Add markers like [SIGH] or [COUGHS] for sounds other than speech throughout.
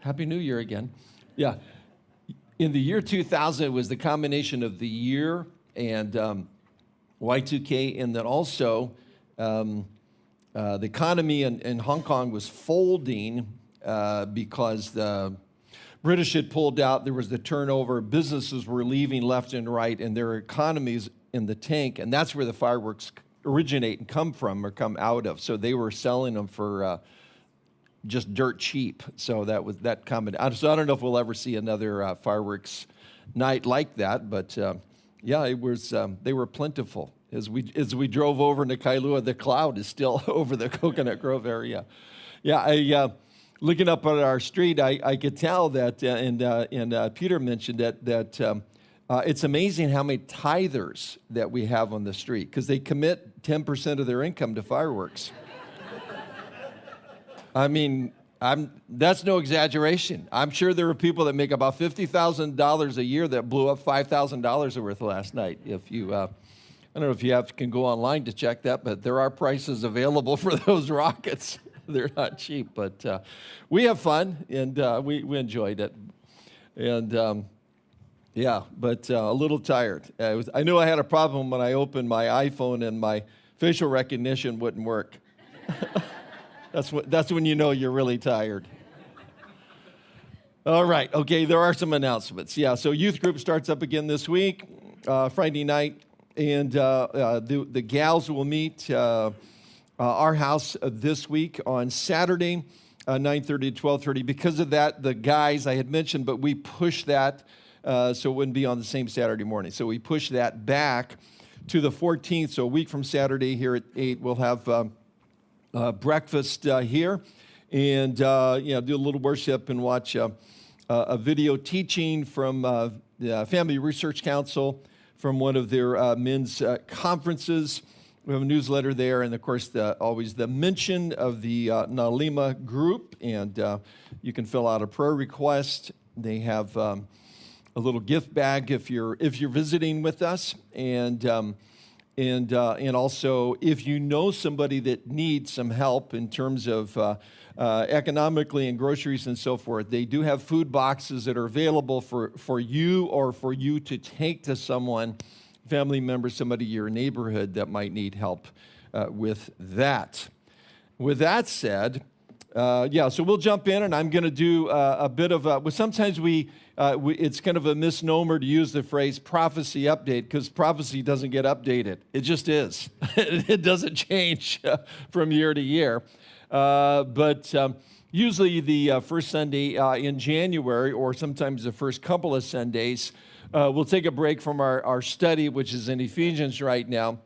Happy New Year again. Yeah. In the year 2000, it was the combination of the year and um, Y2K, and then also um, uh, the economy in, in, Hong Kong was folding uh, because the British had pulled out, there was the turnover, businesses were leaving left and right, and their economies in the tank, and that's where the fireworks originate and come from or come out of. So they were selling them for uh, just dirt cheap. So that was that comment. So I don't know if we'll ever see another uh, fireworks night like that, but uh, yeah, it was. Um, they were plentiful as we as we drove over into Kailua. The cloud is still [LAUGHS] over the Coconut Grove area. Yeah, I. Uh, looking up at our street, I, I could tell that, uh, and, uh, and Peter mentioned that, that um, it's amazing how many tithers that we have on the street because they commit 10% of their income to fireworks. I mean, I'm, that's no exaggeration. I'm sure there are people that make about $50,000 a year that blew up $5,000 worth last night. If you, uh, I don't know if you have, can go online to check that, but there are prices available [LAUGHS] for those rockets. [LAUGHS] They're not cheap, but uh, we have fun and uh, we, we enjoyed it. And um, yeah, but uh, a little tired. I, was, I knew I had a problem when I opened my iPhone and my facial recognition wouldn't work. [LAUGHS] That's, what, that's when you know you're really tired. All right, okay, there are some announcements. Yeah, so youth group starts up again this week, uh, Friday night, and uh, uh, the, the gals will meet uh, uh, our house this week on Saturday, 9.30 to 12.30. Because of that, the guys I had mentioned, but we pushed that so it wouldn't be on the same Saturday morning. So we pushed that back to the 14th, so a week from Saturday here at 8, we'll have... Um, uh, breakfast uh, here and uh, you know, do a little worship and watch uh, a video teaching from uh, the Family Research Council from one of their men's conferences. We have a newsletter there, and of course, the, always the mention of the Nalima group, and you can fill out a prayer request. They have um, a little gift bag if you're if you're visiting with us, and um, and, uh, and also, if you know somebody that needs some help in terms of uh, uh, economically and groceries and so forth, they do have food boxes that are available for, for you or for you to take to someone, family member, somebody in your neighborhood that might need help uh, with that. With that said, uh, yeah, so we'll jump in and I'm going to do uh, a bit of a, well, sometimes we, uh, we, it's kind of a misnomer to use the phrase prophecy update because prophecy doesn't get updated. It just is. [LAUGHS] it doesn't change uh, from year to year. Uh, but um, usually the uh, first Sunday in January or sometimes the first couple of Sundays, we'll take a break from our, our study, which is in Ephesians right now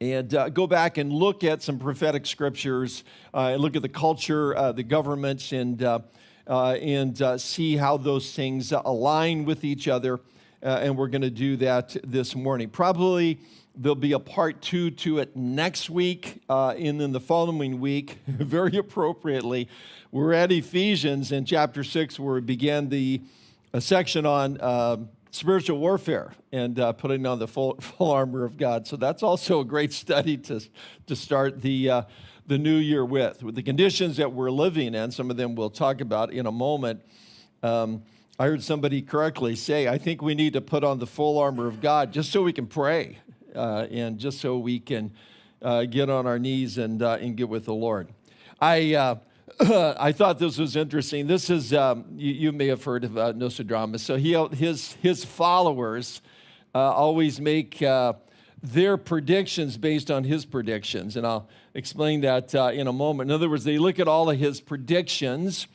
and uh, go back and look at some prophetic scriptures uh, and look at the culture, uh, the governments, and, uh, uh, and uh, see how those things align with each other. and we're going to do that this morning. Probably there'll be a part two to it next week, and then the following week, [LAUGHS] very appropriately, we're at Ephesians in chapter six, where we began the section on um, spiritual warfare and uh, putting on the full, [LAUGHS] full armor of God. So that's also a great study to, to start the, uh, the new year with. With the conditions that we're living in, some of them we'll talk about in a moment. Um, I heard somebody correctly say, I think we need to put on the full armor of God just so we can pray uh, and just so we can uh, get on our knees and, uh, and get with the Lord. I uh, [COUGHS] I thought this was interesting. This is, um, you, you, may have heard of uh, Nostradamus. So he, his, his followers uh, always make uh, their predictions based on his predictions. And I'll explain that uh, in a moment. In other words, they look at all of his predictions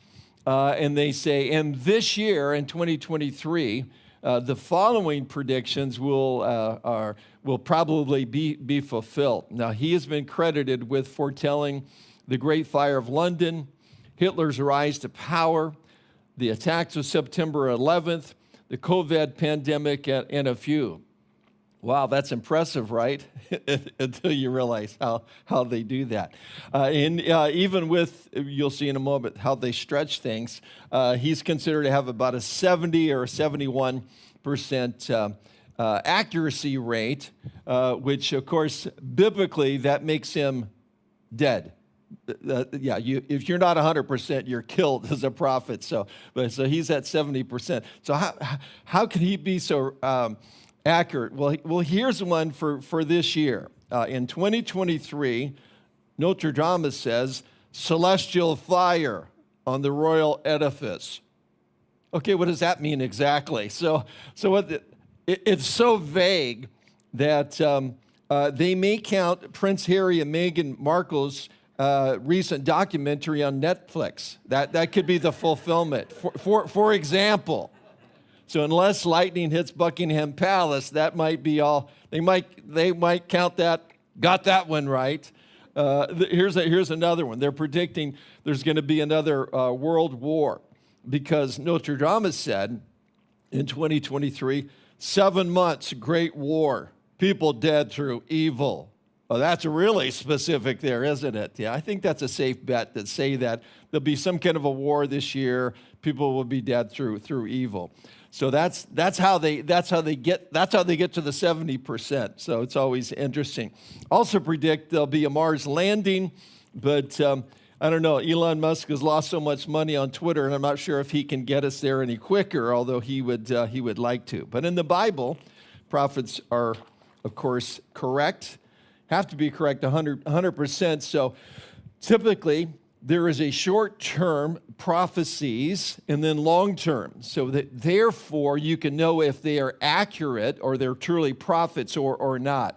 uh, and they say, and this year in 2023, uh, the following predictions will, are, will probably be, be fulfilled. Now, he has been credited with foretelling the Great Fire of London, Hitler's rise to power, the attacks of September 11th, the COVID pandemic, and a few. Wow, that's impressive, right? [LAUGHS] Until you realize how, how they do that. Uh, and uh, even with, you'll see in a moment how they stretch things, uh, he's considered to have about a 70 or 71 percent uh, uh, accuracy rate, uh, which of course, biblically, that makes him dead uh, yeah, you, if you're not 100%, you're killed as a prophet. So, but, so he's at 70%. So how, how can he be so um, accurate? Well, well, here's one for, for this year. Uh, in 2023, Nostradamus says, celestial fire on the royal edifice. Okay, what does that mean exactly? So, so what the, it, it's so vague that um, uh, they may count Prince Harry and Meghan Markle's uh, recent documentary on Netflix. That, that could be the fulfillment. For, for, for example, so unless lightning hits Buckingham Palace, that might be all, they might, they might count that, got that one right. Uh, here's, a, here's another one. They're predicting there's going to be another uh, world war because Nostradamus said in 2023, seven months, great war, people dead through evil. Well, that's really specific there, isn't it? Yeah, I think that's a safe bet that say that there'll be some kind of a war this year. People will be dead through through evil. So that's that's how they that's how they get that's how they get to the 70%. So it's always interesting. Also predict there'll be a Mars landing, but um, I don't know. Elon Musk has lost so much money on Twitter, and I'm not sure if he can get us there any quicker. Although he would uh, he would like to. But in the Bible, prophets are, of course, correct have to be correct 100, 100%. So typically, there is a short term prophecies and then long term. So that therefore, you can know if they are accurate or they're truly prophets or, or not.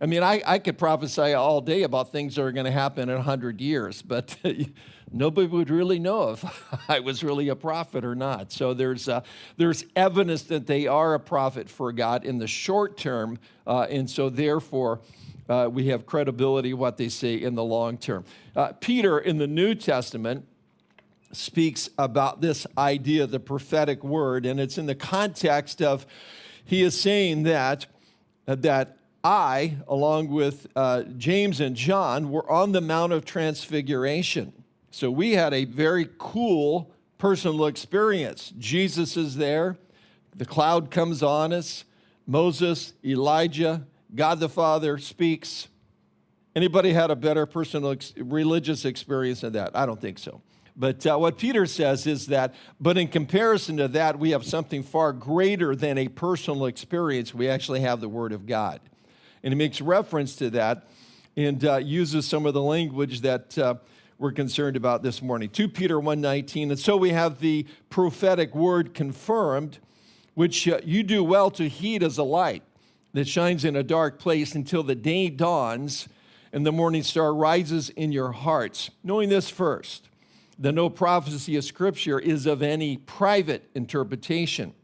I mean, I, I could prophesy all day about things that are going to happen in 100 years, but [LAUGHS] nobody would really know if [LAUGHS] I was really a prophet or not. So there's, uh, there's evidence that they are a prophet for God in the short term, uh, and so therefore, uh, we have credibility what they say in the long term. Uh, Peter in the New Testament speaks about this idea, the prophetic word, and it's in the context of he is saying that, uh, that I, along with uh, James and John, were on the Mount of Transfiguration. So we had a very cool personal experience. Jesus is there, the cloud comes on us, Moses, Elijah, God the Father speaks. Anybody had a better personal ex religious experience than that? I don't think so. But uh, what Peter says is that, but in comparison to that, we have something far greater than a personal experience. We actually have the Word of God. And he makes reference to that and uh, uses some of the language that uh, we're concerned about this morning. 2 Peter 1.19, and so we have the prophetic word confirmed, which uh, you do well to heed as a light that shines in a dark place until the day dawns and the morning star rises in your hearts. Knowing this first, that no prophecy of Scripture is of any private interpretation.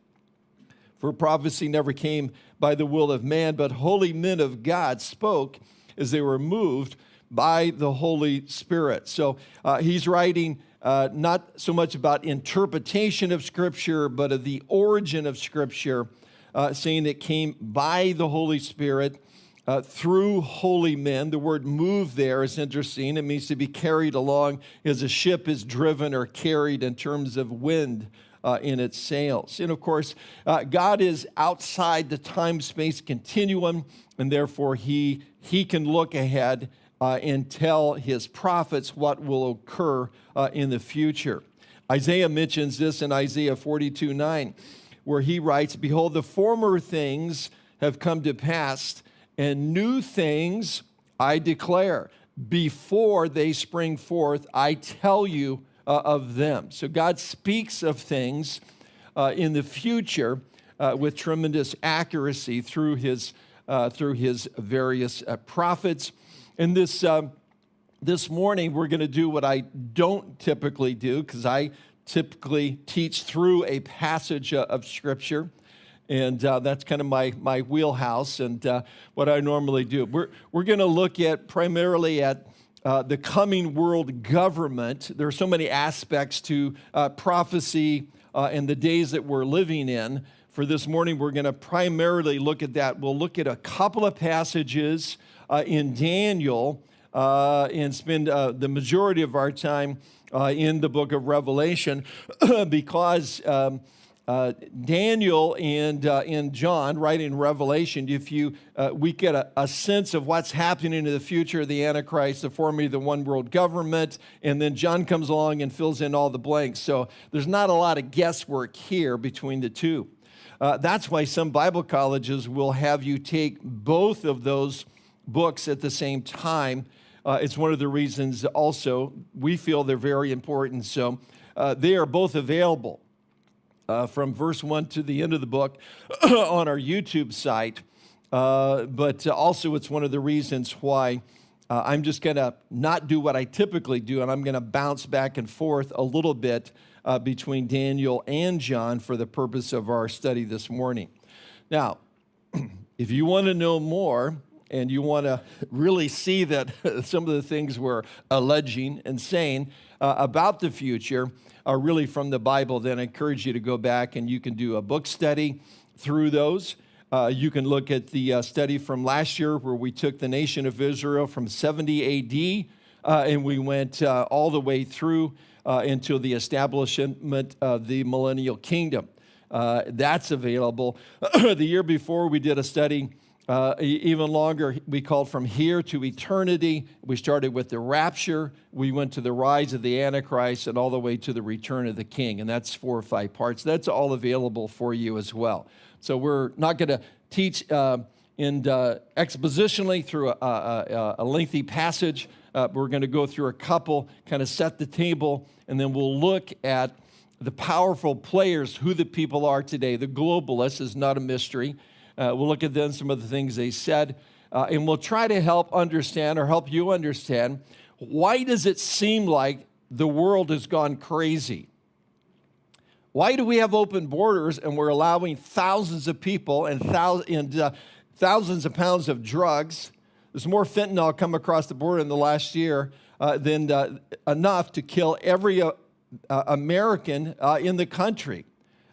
For prophecy never came by the will of man, but holy men of God spoke as they were moved by the Holy Spirit. So uh, he's writing uh, not so much about interpretation of Scripture, but of the origin of Scripture uh, saying it came by the Holy Spirit uh, through holy men. The word move there is interesting. It means to be carried along as a ship is driven or carried in terms of wind. Uh, in its sails. And of course, uh, God is outside the time space continuum, and therefore he, he can look ahead uh, and tell his prophets what will occur uh, in the future. Isaiah mentions this in Isaiah 42 9 where he writes, Behold, the former things have come to pass, and new things I declare. Before they spring forth, I tell you uh, of them. So God speaks of things uh, in the future uh, with tremendous accuracy through his, uh, through his various uh, prophets. And this, um, this morning, we're going to do what I don't typically do because I typically teach through a passage uh, of Scripture. And uh, that's kind of my, my wheelhouse and uh, what I normally do. We're, we're going to look at primarily at uh, the coming world government. There are so many aspects to uh, prophecy uh, and the days that we're living in. For this morning, we're going to primarily look at that. We'll look at a couple of passages in Daniel and spend the majority of our time uh, in the book of Revelation [CLEARS THROAT] because um, uh, Daniel and, uh, and John, right in Revelation, if you, uh, we get a, a, sense of what's happening in the future of the Antichrist, the forming of the one world government, and then John comes along and fills in all the blanks. So there's not a lot of guesswork here between the two. Uh, that's why some Bible colleges will have you take both of those books at the same time. Uh, it's one of the reasons also we feel they're very important. So uh, they are both available uh, from verse 1 to the end of the book [CLEARS THROAT] on our YouTube site. Uh, but also, it's one of the reasons why uh, I'm just going to not do what I typically do, and I'm going to bounce back and forth a little bit uh, between Daniel and John for the purpose of our study this morning. Now, [CLEARS THROAT] if you want to know more, and you want to really see that [LAUGHS] some of the things we're alleging and saying uh, about the future are really from the Bible, then I encourage you to go back and you can do a book study through those. Uh, you can look at the uh, study from last year where we took the nation of Israel from 70 AD uh, and we went uh, all the way through uh, until the establishment of the millennial kingdom. Uh, that's available. [CLEARS THROAT] the year before, we did a study uh, even longer, we called from here to eternity. We started with the rapture. We went to the rise of the Antichrist and all the way to the return of the King. And that's four or five parts. That's all available for you as well. So we're not going to teach uh, in, uh, expositionally through a, a, a lengthy passage. Uh, we're going to go through a couple, kind of set the table, and then we'll look at the powerful players, who the people are today. The globalists is not a mystery. Uh, we'll look at then some of the things they said, uh, and we'll try to help understand or help you understand why does it seem like the world has gone crazy? Why do we have open borders and we're allowing thousands of people and, thousands, and uh, thousands of pounds of drugs? There's more fentanyl come across the border in the last year uh, than uh, enough to kill every uh, American in the country.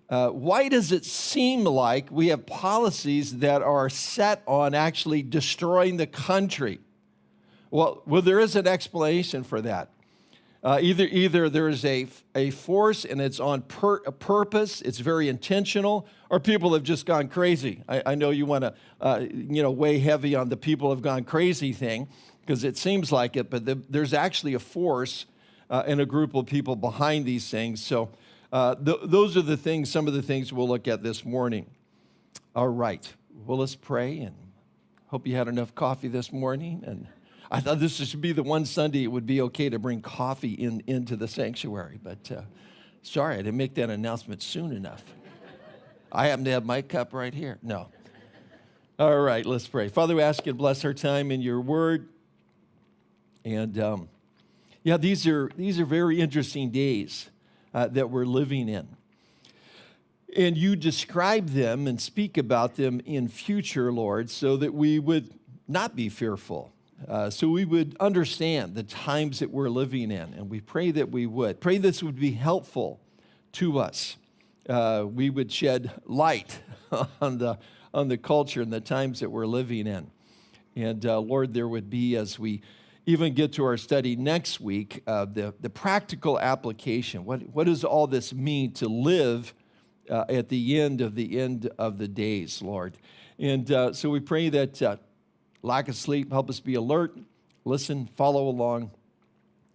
Uh, why does it seem like we have policies that are set on actually destroying the country? Well, well there is an explanation for that. Uh, either, either there's a, a force and it's on pur purpose, it's very intentional, or people have just gone crazy. I, I know you want to, uh, you know, weigh heavy on the people have gone crazy thing because it seems like it, but the, there's actually a force uh, and a group of people behind these things. So uh, th those are the things, some of the things we'll look at this morning. All right. Well, let's pray and hope you had enough coffee this morning. And I thought this should be the one Sunday it would be okay to bring coffee in, into the sanctuary. But uh, sorry, I didn't make that announcement soon enough. I happen to have my cup right here. No. All right, let's pray. Father, we ask you to bless our time in your word. And um, yeah, these are, these are very interesting days uh, that we're living in. And you describe them and speak about them in future, Lord, so that we would not be fearful, uh, so we would understand the times that we're living in. And we pray that we would. Pray this would be helpful to us. Uh, we would shed light [LAUGHS] on the, on the culture and the times that we're living in. And uh, Lord, there would be, as we even get to our study next week, uh, the, the practical application. What, what does all this mean to live uh, at the end of the end of the days, Lord? And uh, so we pray that uh, lack of sleep, help us be alert, listen, follow along,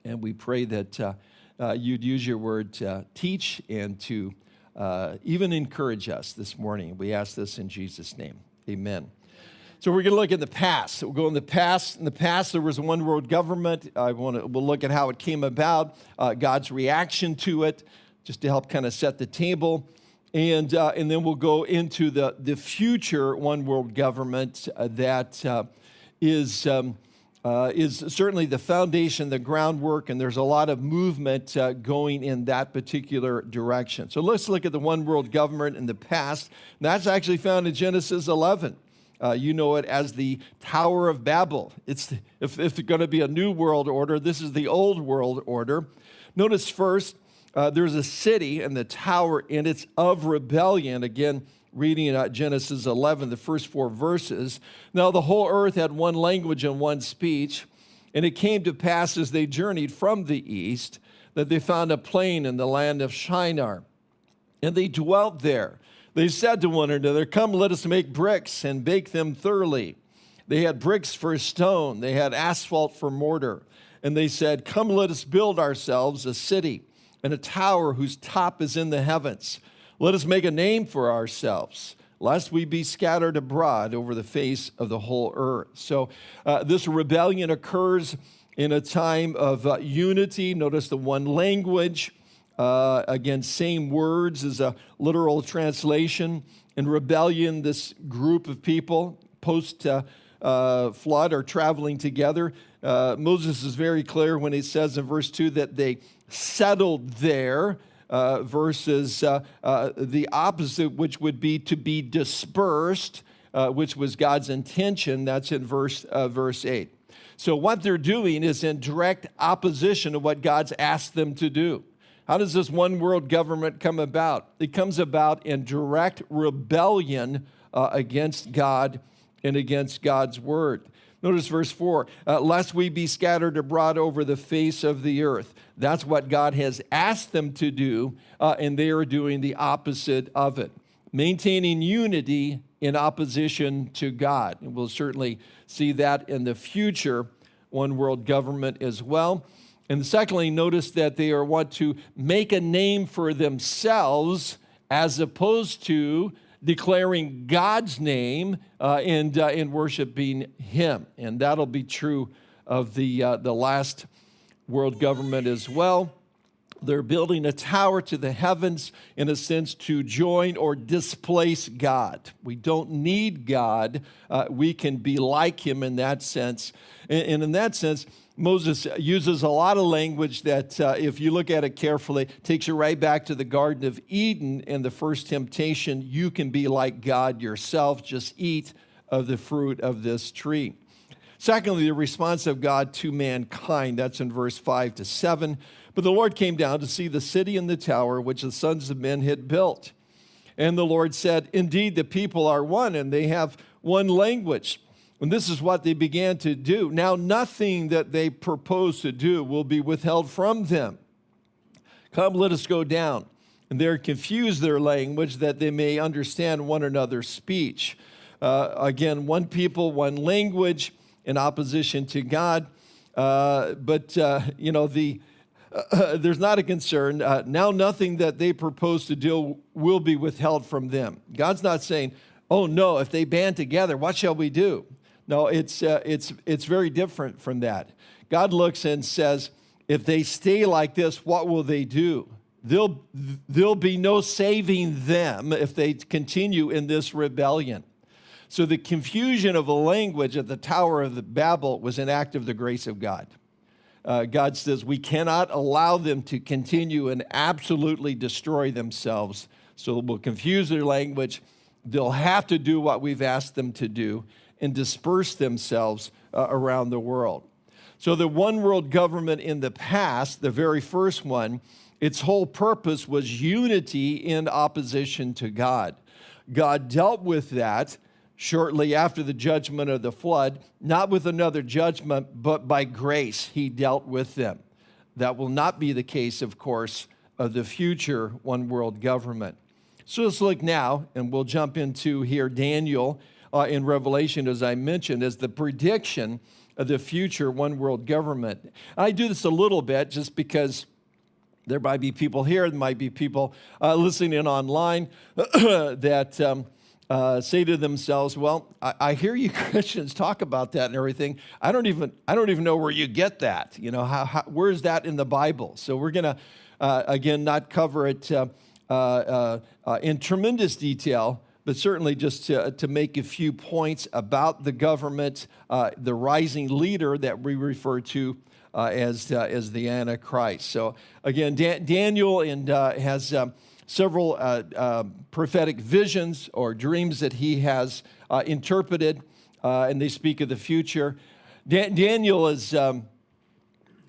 and we pray that uh, uh, you'd use your word to teach and to even encourage us this morning. We ask this in Jesus' name. Amen. So we're going to look at the past. We'll go in the past. In the past, there was a one world government. I want to, we'll look at how it came about, uh, God's reaction to it, just to help kind of set the table. And, uh, and then we'll go into the, the future one world government uh, that uh, is um, uh, is certainly the foundation, the groundwork, and there's a lot of movement uh, going in that particular direction. So let's look at the one world government in the past. That's actually found in Genesis 11. Uh, you know it as the Tower of Babel. It's, if, if going to be a new world order, this is the old world order. Notice first, uh, there's a city and the tower, and it's of rebellion. Again, reading uh, Genesis 11, the first four verses. Now, the whole earth had one language and one speech. And it came to pass as they journeyed from the east that they found a plain in the land of Shinar and they dwelt there. They said to one another, Come, let us make bricks and bake them thoroughly. They had bricks for stone, they had asphalt for mortar. And they said, Come, let us build ourselves a city and a tower whose top is in the heavens. Let us make a name for ourselves, lest we be scattered abroad over the face of the whole earth. So uh, this rebellion occurs in a time of uh, unity. Notice the one language. Uh, again, same words as a literal translation. In rebellion, this group of people, post uh, uh, flood, are traveling together. Uh, Moses is very clear when he says in verse 2 that they settled there. Uh, versus the opposite, which would be to be dispersed, which was God's intention. That's in verse, verse 8. So, what they're doing is in direct opposition to what God's asked them to do. How does this one world government come about? It comes about in direct rebellion uh, against God and against God's word. Notice verse 4 uh, lest we be scattered abroad over the face of the earth. That's what God has asked them to do, uh, and they are doing the opposite of it. Maintaining unity in opposition to God. And we'll certainly see that in the future one world government as well. And secondly, notice that they are want to make a name for themselves as opposed to declaring God's name uh, and, uh, worshiping Him. And that'll be true of the, uh, the last world government as well. They're building a tower to the heavens, in a sense, to join or displace God. We don't need God. Uh, we can be like Him in that sense. And, and in that sense, Moses uses a lot of language that, uh, if you look at it carefully, takes you right back to the Garden of Eden and the first temptation. You can be like God yourself, just eat of the fruit of this tree. Secondly, the response of God to mankind. That's in verse 5 to 7. But the Lord came down to see the city and the tower which the sons of men had built. And the Lord said, Indeed, the people are one, and they have one language. And this is what they began to do. Now, nothing that they propose to do will be withheld from them. Come, let us go down. And they're confused their language that they may understand one another's speech. Uh, again, one people, one language in opposition to God. Uh, but, uh, you know, the, uh, [LAUGHS] there's not a concern. Uh, now, nothing that they propose to do will be withheld from them. God's not saying, oh no, if they band together, what shall we do? No, it's, uh, it's, it's very different from that. God looks and says, if they stay like this, what will they do? There'll, there'll be no saving them if they continue in this rebellion. So the confusion of a language at the Tower of the Babel was an act of the grace of God. Uh, God says we cannot allow them to continue and absolutely destroy themselves. So we'll confuse their language. They'll have to do what we've asked them to do and disperse themselves uh, around the world. So, the one world government in the past, the very first one, its whole purpose was unity in opposition to God. God dealt with that shortly after the judgment of the flood, not with another judgment, but by grace, He dealt with them. That will not be the case, of course, of the future one world government. So let's look now, and we'll jump into here Daniel uh, in Revelation, as I mentioned, as the prediction of the future one world government. I do this a little bit just because there might be people here, there might be people uh, listening in online [CLEARS THROAT] that um, uh, say to themselves, "Well, I, I, hear you [LAUGHS] Christians talk about that and everything. I don't even I don't even know where you get that. You know, how, how where is that in the Bible?" So we're gonna uh, again not cover it uh, uh, uh, in tremendous detail but certainly just to, to make a few points about the government, uh, the rising leader that we refer to uh, as, uh, as the Antichrist. So again, Dan- Daniel and, uh, has um, several uh, um, prophetic visions or dreams that he has uh, interpreted, and they speak of the future. Daniel is, um,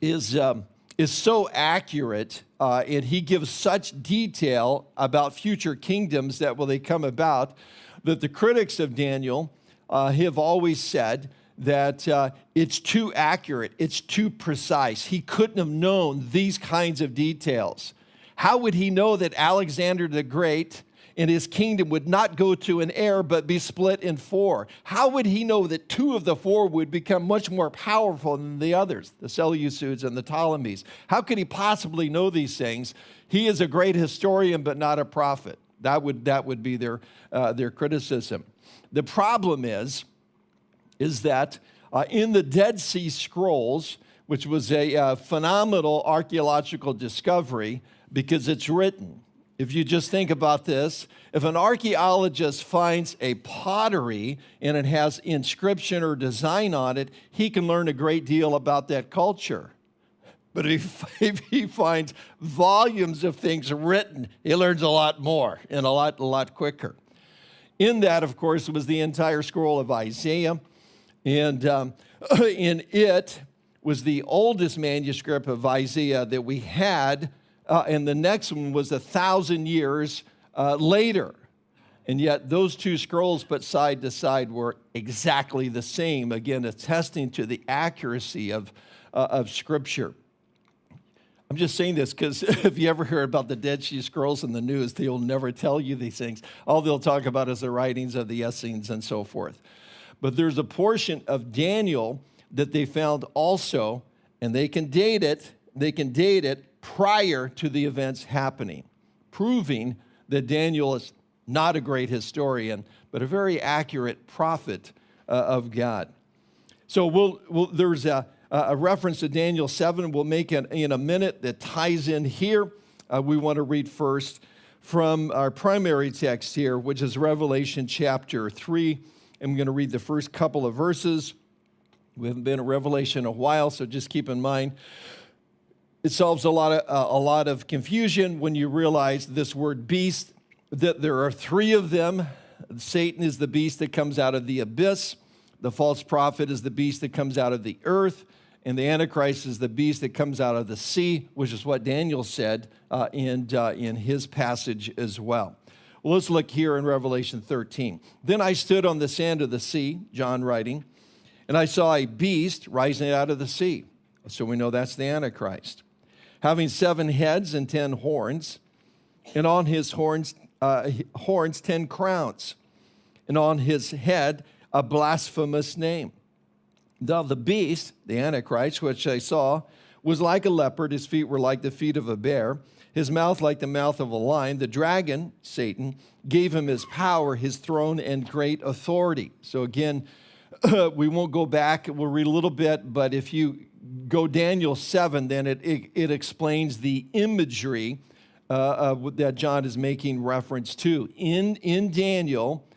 is, um, is so accurate uh, and he gives such detail about future kingdoms that will they come about that the critics of Daniel uh, have always said that uh, it's too accurate, it's too precise. He couldn't have known these kinds of details. How would he know that Alexander the Great and his kingdom would not go to an heir but be split in four? How would he know that two of the four would become much more powerful than the others, the Seleucids and the Ptolemies? How could he possibly know these things? He is a great historian but not a prophet. That would, that would be their, uh, their criticism. The problem is, is that uh, in the Dead Sea Scrolls, which was a uh, phenomenal archaeological discovery because it's written. If you just think about this, if an archaeologist finds a pottery and it has inscription or design on it, he can learn a great deal about that culture. But if, [LAUGHS] if he finds volumes of things written, he learns a lot more and a lot, a lot quicker. In that, of course, was the entire scroll of Isaiah. And um, [CLEARS THROAT] in it was the oldest manuscript of Isaiah that we had. Uh, and the next one was a thousand years uh, later. And yet, those two scrolls put side to side were exactly the same, again, attesting to the accuracy of, uh, of Scripture. I'm just saying this because [LAUGHS] if you ever hear about the Dead Sea Scrolls in the news, they'll never tell you these things. All they'll talk about is the writings of the Essenes and so forth. But there's a portion of Daniel that they found also, and they can date it, they can date it prior to the events happening, proving that Daniel is not a great historian, but a very accurate prophet uh, of God. So we'll, we'll, there's a, a reference to Daniel 7 we'll make in, in a minute that ties in here. Uh, we want to read first from our primary text here, which is Revelation chapter 3. I'm going to read the first couple of verses. We haven't been in Revelation a while, so just keep in mind. It solves a lot of, uh, a lot of confusion when you realize this word beast, that there are three of them. Satan is the beast that comes out of the abyss. The false prophet is the beast that comes out of the earth and the Antichrist is the beast that comes out of the sea, which is what Daniel said uh, in, uh, in his passage as well. well. Let's look here in Revelation 13. Then I stood on the sand of the sea, John writing, and I saw a beast rising out of the sea. So we know that's the Antichrist, having seven heads and ten horns, and on his horns, uh, horns ten crowns, and on his head a blasphemous name. Now the beast, the Antichrist, which I saw, was like a leopard. His feet were like the feet of a bear, his mouth like the mouth of a lion. The dragon, Satan, gave him his power, his throne, and great authority. So again, [CLEARS THROAT] we won't go back. We'll read a little bit, but if you go Daniel 7, then it, it, it explains the imagery uh, that John is making reference to. In, in Daniel,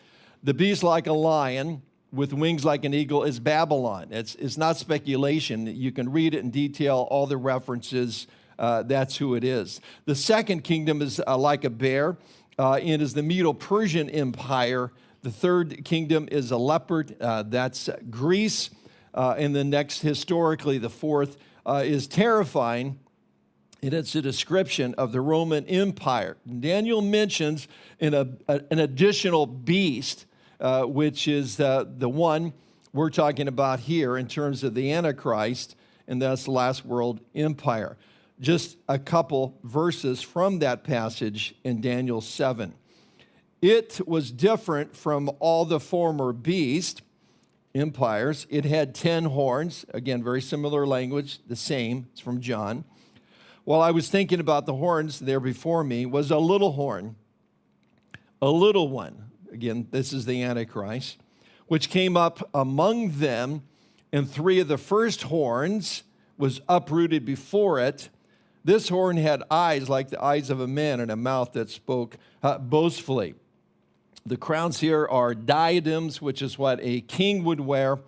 the beast like a lion, with wings like an eagle is Babylon. It's, it's not speculation. You can read it in detail, all the references. Uh, that's who it is. The second kingdom is uh, like a bear uh, and is the Medo Persian Empire. The third kingdom is a leopard. Uh, that's Greece. Uh, and the next, historically, the fourth uh, is terrifying. And it's a description of the Roman Empire. Daniel mentions in a, a, an additional beast uh, which is uh, the one we're talking about here in terms of the Antichrist, and that's the last world empire. Just a couple verses from that passage in Daniel 7. It was different from all the former beast empires. It had 10 horns. Again, very similar language, the same. It's from John. While I was thinking about the horns there before me, was a little horn, a little one, Again, this is the Antichrist, which came up among them, and three of the first horns was uprooted before it. This horn had eyes like the eyes of a man and a mouth that spoke uh, boastfully. The crowns here are diadems, which is what a king would wear.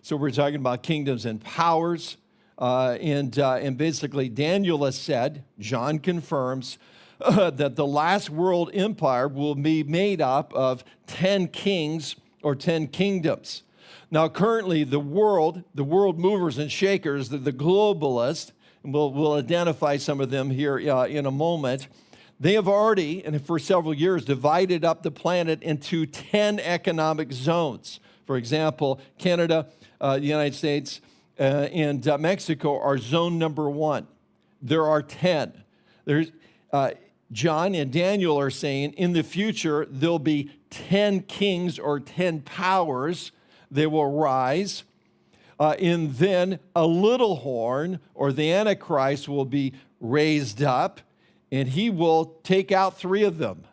So we're talking about kingdoms and powers. Uh, and, uh, and basically, Daniel has said, John confirms, uh, [LAUGHS] that the last world empire will be made up of 10 kings or 10 kingdoms. Now, currently, the world, the world movers and shakers, the, the globalists, and we'll, we'll identify some of them here uh, in a moment, they have already, and for several years, divided up the planet into 10 economic zones. For example, Canada, uh, the United States, uh, and uh, Mexico are zone number one. There are 10. There's, uh, John and Daniel are saying in the future there'll be 10 kings or 10 powers. They will rise. Uh, and then a little horn or the Antichrist will be raised up and he will take out three of them.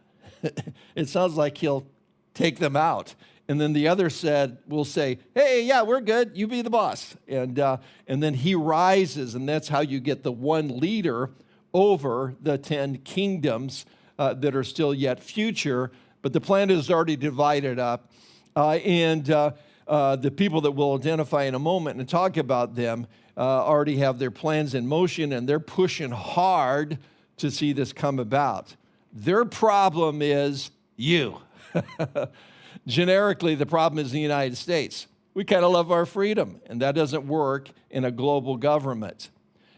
[LAUGHS] it sounds like he'll take them out. And then the other said, will say, hey, yeah, we're good. You be the boss. And, uh, and then he rises, and that's how you get the one leader over the 10 kingdoms uh, that are still yet future. But the planet is already divided up. Uh, and uh, uh, the people that we'll identify in a moment and talk about them uh, already have their plans in motion, and they're pushing hard to see this come about. Their problem is you. [LAUGHS] Generically, the problem is the United States. We kind of love our freedom, and that doesn't work in a global government.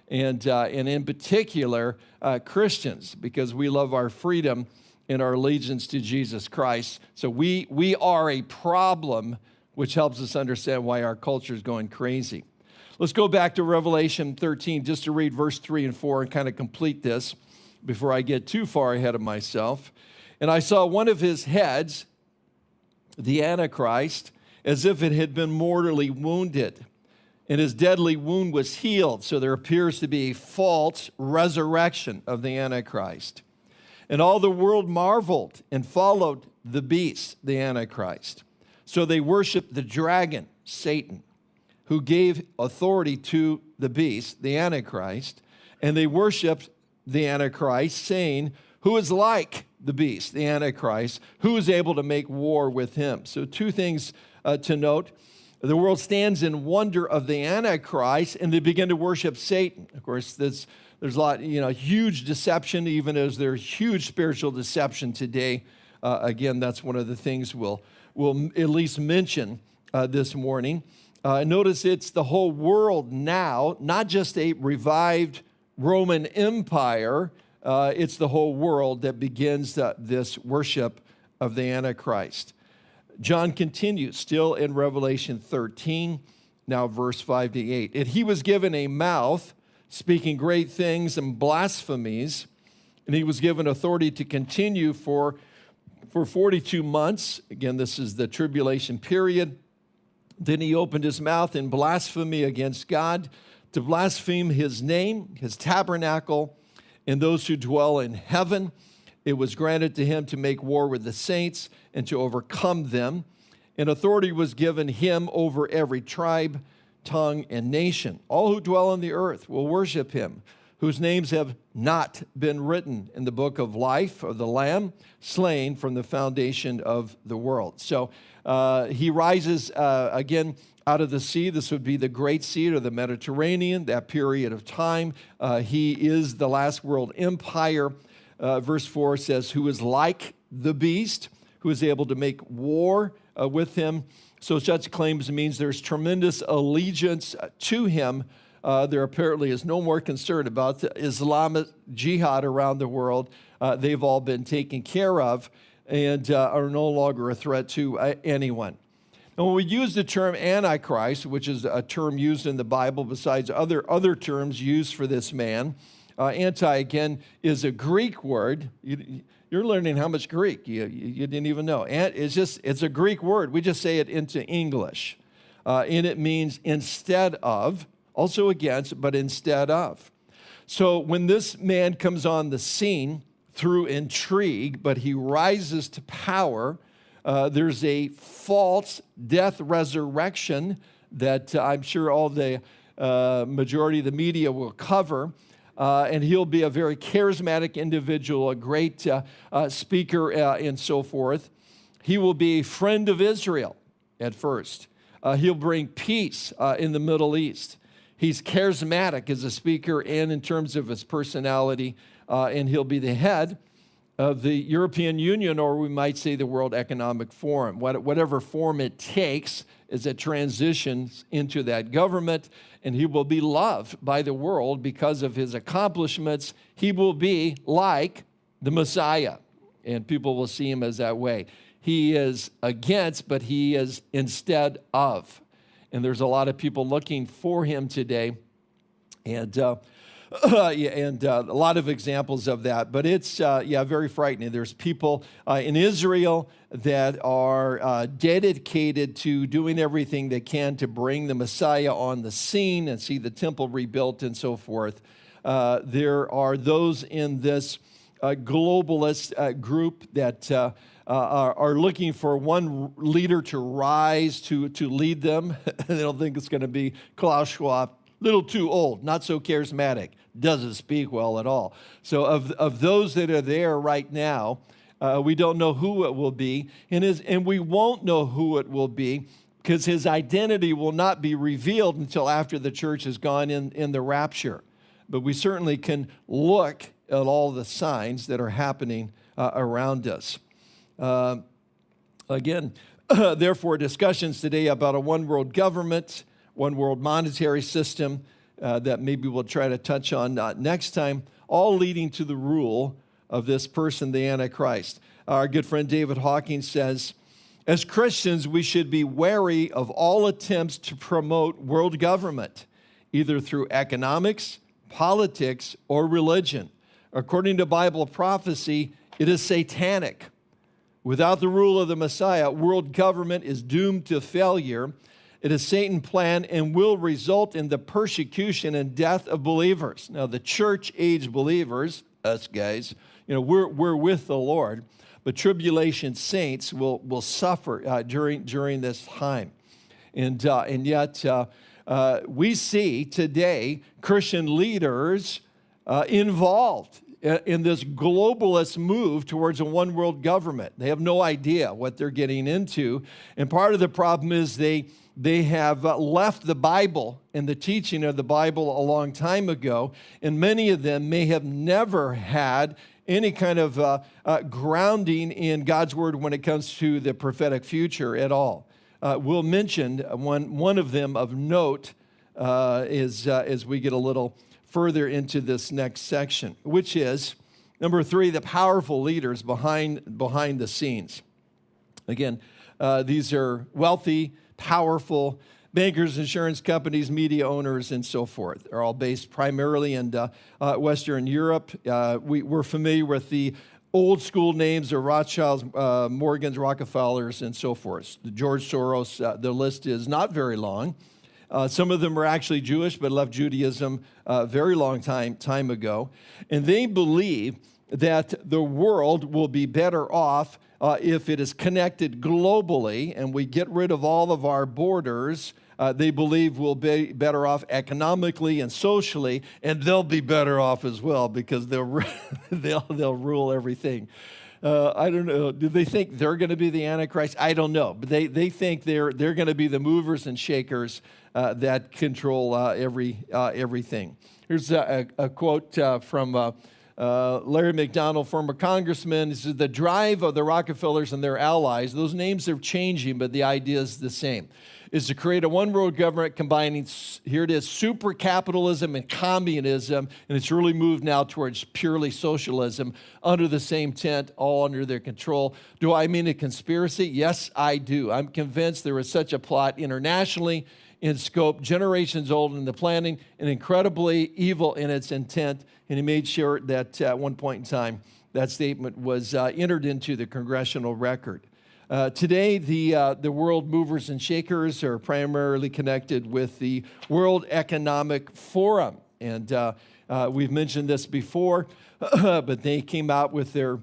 And, uh, and in particular, uh, Christians, because we love our freedom and our allegiance to Jesus Christ. So we, we are a problem, which helps us understand why our culture is going crazy. Let's go back to Revelation 13 just to read verse 3 and 4 and kind of complete this before I get too far ahead of myself. And I saw one of his heads, the Antichrist, as if it had been mortally wounded, and his deadly wound was healed. So there appears to be a false resurrection of the Antichrist. And all the world marveled and followed the beast, the Antichrist. So they worshiped the dragon, Satan, who gave authority to the beast, the Antichrist, and they worshiped the Antichrist, saying, Who is like the beast, the Antichrist? Who is able to make war with him? So, two things uh, to note. The world stands in wonder of the Antichrist, and they begin to worship Satan. Of course, there's, there's a lot, you know, huge deception, even as there's huge spiritual deception today. Uh, again, that's one of the things we'll, we'll at least mention uh, this morning. Uh, notice it's the whole world now, not just a revived Roman Empire, uh, it's the whole world that begins uh, this worship of the Antichrist. John continues, still in Revelation 13, now verse 5 to 8. And he was given a mouth speaking great things and blasphemies, and he was given authority to continue for, for 42 months. Again, this is the tribulation period. Then he opened his mouth in blasphemy against God to blaspheme his name, his tabernacle, and those who dwell in heaven. It was granted to him to make war with the saints and to overcome them. And authority was given him over every tribe, tongue, and nation. All who dwell on the earth will worship him, whose names have not been written in the book of life of the Lamb, slain from the foundation of the world. So uh, he rises uh, again out of the sea. This would be the Great Sea or the Mediterranean, that period of time. Uh, he is the last world empire. Uh, verse 4 says, Who is like the beast, who is able to make war uh, with him. So, such claims means there's tremendous allegiance to him. Uh, there apparently is no more concern about the Islamic jihad around the world. Uh, they've all been taken care of and uh, are no longer a threat to anyone. And when we use the term Antichrist, which is a term used in the Bible besides other, other terms used for this man, uh, anti, again, is a Greek word. You, are learning how much Greek you, you, didn't even know. And it's just, it's a Greek word. We just say it into English. Uh, and it means instead of, also against, but instead of. So when this man comes on the scene through intrigue, but he rises to power, uh, there's a false death resurrection that uh, I'm sure all the uh, majority of the media will cover. Uh, and he'll be a very charismatic individual, a great uh, uh, speaker, and so forth. He will be a friend of Israel at first. he'll bring peace in the Middle East. He's charismatic as a speaker and in terms of his personality, and he'll be the head of the European Union, or we might say the World Economic Forum. Whatever form it takes as it transitions into that government, and he will be loved by the world because of his accomplishments. He will be like the Messiah, and people will see him as that way. He is against, but he is instead of. And there's a lot of people looking for him today. And uh, [LAUGHS] and uh, a lot of examples of that. But it's, uh, yeah, very frightening. There's people uh, in Israel that are uh, dedicated to doing everything they can to bring the Messiah on the scene and see the temple rebuilt and so forth. Uh, there are those in this uh, globalist group that uh, are, are, looking for one leader to rise to, to lead them. [LAUGHS] they don't think it's going to be Klaus Schwab, little too old, not so charismatic, doesn't speak well at all. So, of, of those that are there right now, uh, we don't know who it will be, and, his, and we won't know who it will be because his identity will not be revealed until after the church has gone in, in the rapture. But we certainly can look at all the signs that are happening uh, around us. Uh, again, [CLEARS THROAT] therefore, discussions today about a one world government, one world monetary system uh, that maybe we'll try to touch on uh, next time, all leading to the rule of this person, the Antichrist. Our good friend David Hocking says, as Christians, we should be wary of all attempts to promote world government, either through economics, politics, or religion. According to Bible prophecy, it is satanic. Without the rule of the Messiah, world government is doomed to failure. It is Satan's plan and will result in the persecution and death of believers. Now, the church age believers, us guys, you know, we're, we're with the Lord, but tribulation saints will, will suffer uh, during, during this time. And, uh, and yet, uh, uh we see today Christian leaders uh, involved in this globalist move towards a one world government. They have no idea what they're getting into. And part of the problem is they, they have uh, left the Bible and the teaching of the Bible a long time ago. And many of them may have never had any kind of uh, uh, grounding in God's word when it comes to the prophetic future at all. Uh, we'll mention one, one of them of note uh, is, uh, as we get a little further into this next section, which is number three, the powerful leaders behind, behind the scenes. Again, these are wealthy, powerful bankers, insurance companies, media owners, and so forth. They're all based primarily in uh, uh, Western Europe. Uh, we, are familiar with the old school names of Rothschilds, uh, Morgans, Rockefellers, and so forth. George Soros, uh, the list is not very long. Uh, some of them were actually Jewish, but left Judaism a very long time, time ago. And they believe that the world will be better off uh, if it is connected globally and we get rid of all of our borders. Uh, they believe we'll be better off economically and socially, and they'll be better off as well because they'll, [LAUGHS] they'll, they'll rule everything. Uh, I don't know. Do they think they're going to be the Antichrist? I don't know. But they, they think they're, they're going to be the movers and shakers uh, that control uh, every, uh, everything. Here's a, a quote uh, from uh, Larry McDonald, former congressman. He says, The drive of the Rockefellers and their allies, those names are changing, but the idea is the same, is to create a one world government combining, here it is, super capitalism and communism. And it's really moved now towards purely socialism under the same tent, all under their control. Do I mean a conspiracy? Yes, I do. I'm convinced there is such a plot internationally in scope, generations old in the planning, and incredibly evil in its intent. And he made sure that at one point in time, that statement was uh, entered into the congressional record. Uh, today, the, uh, the world movers and shakers are primarily connected with the World Economic Forum. And uh, uh, we've mentioned this before, [CLEARS THROAT] but they came out with their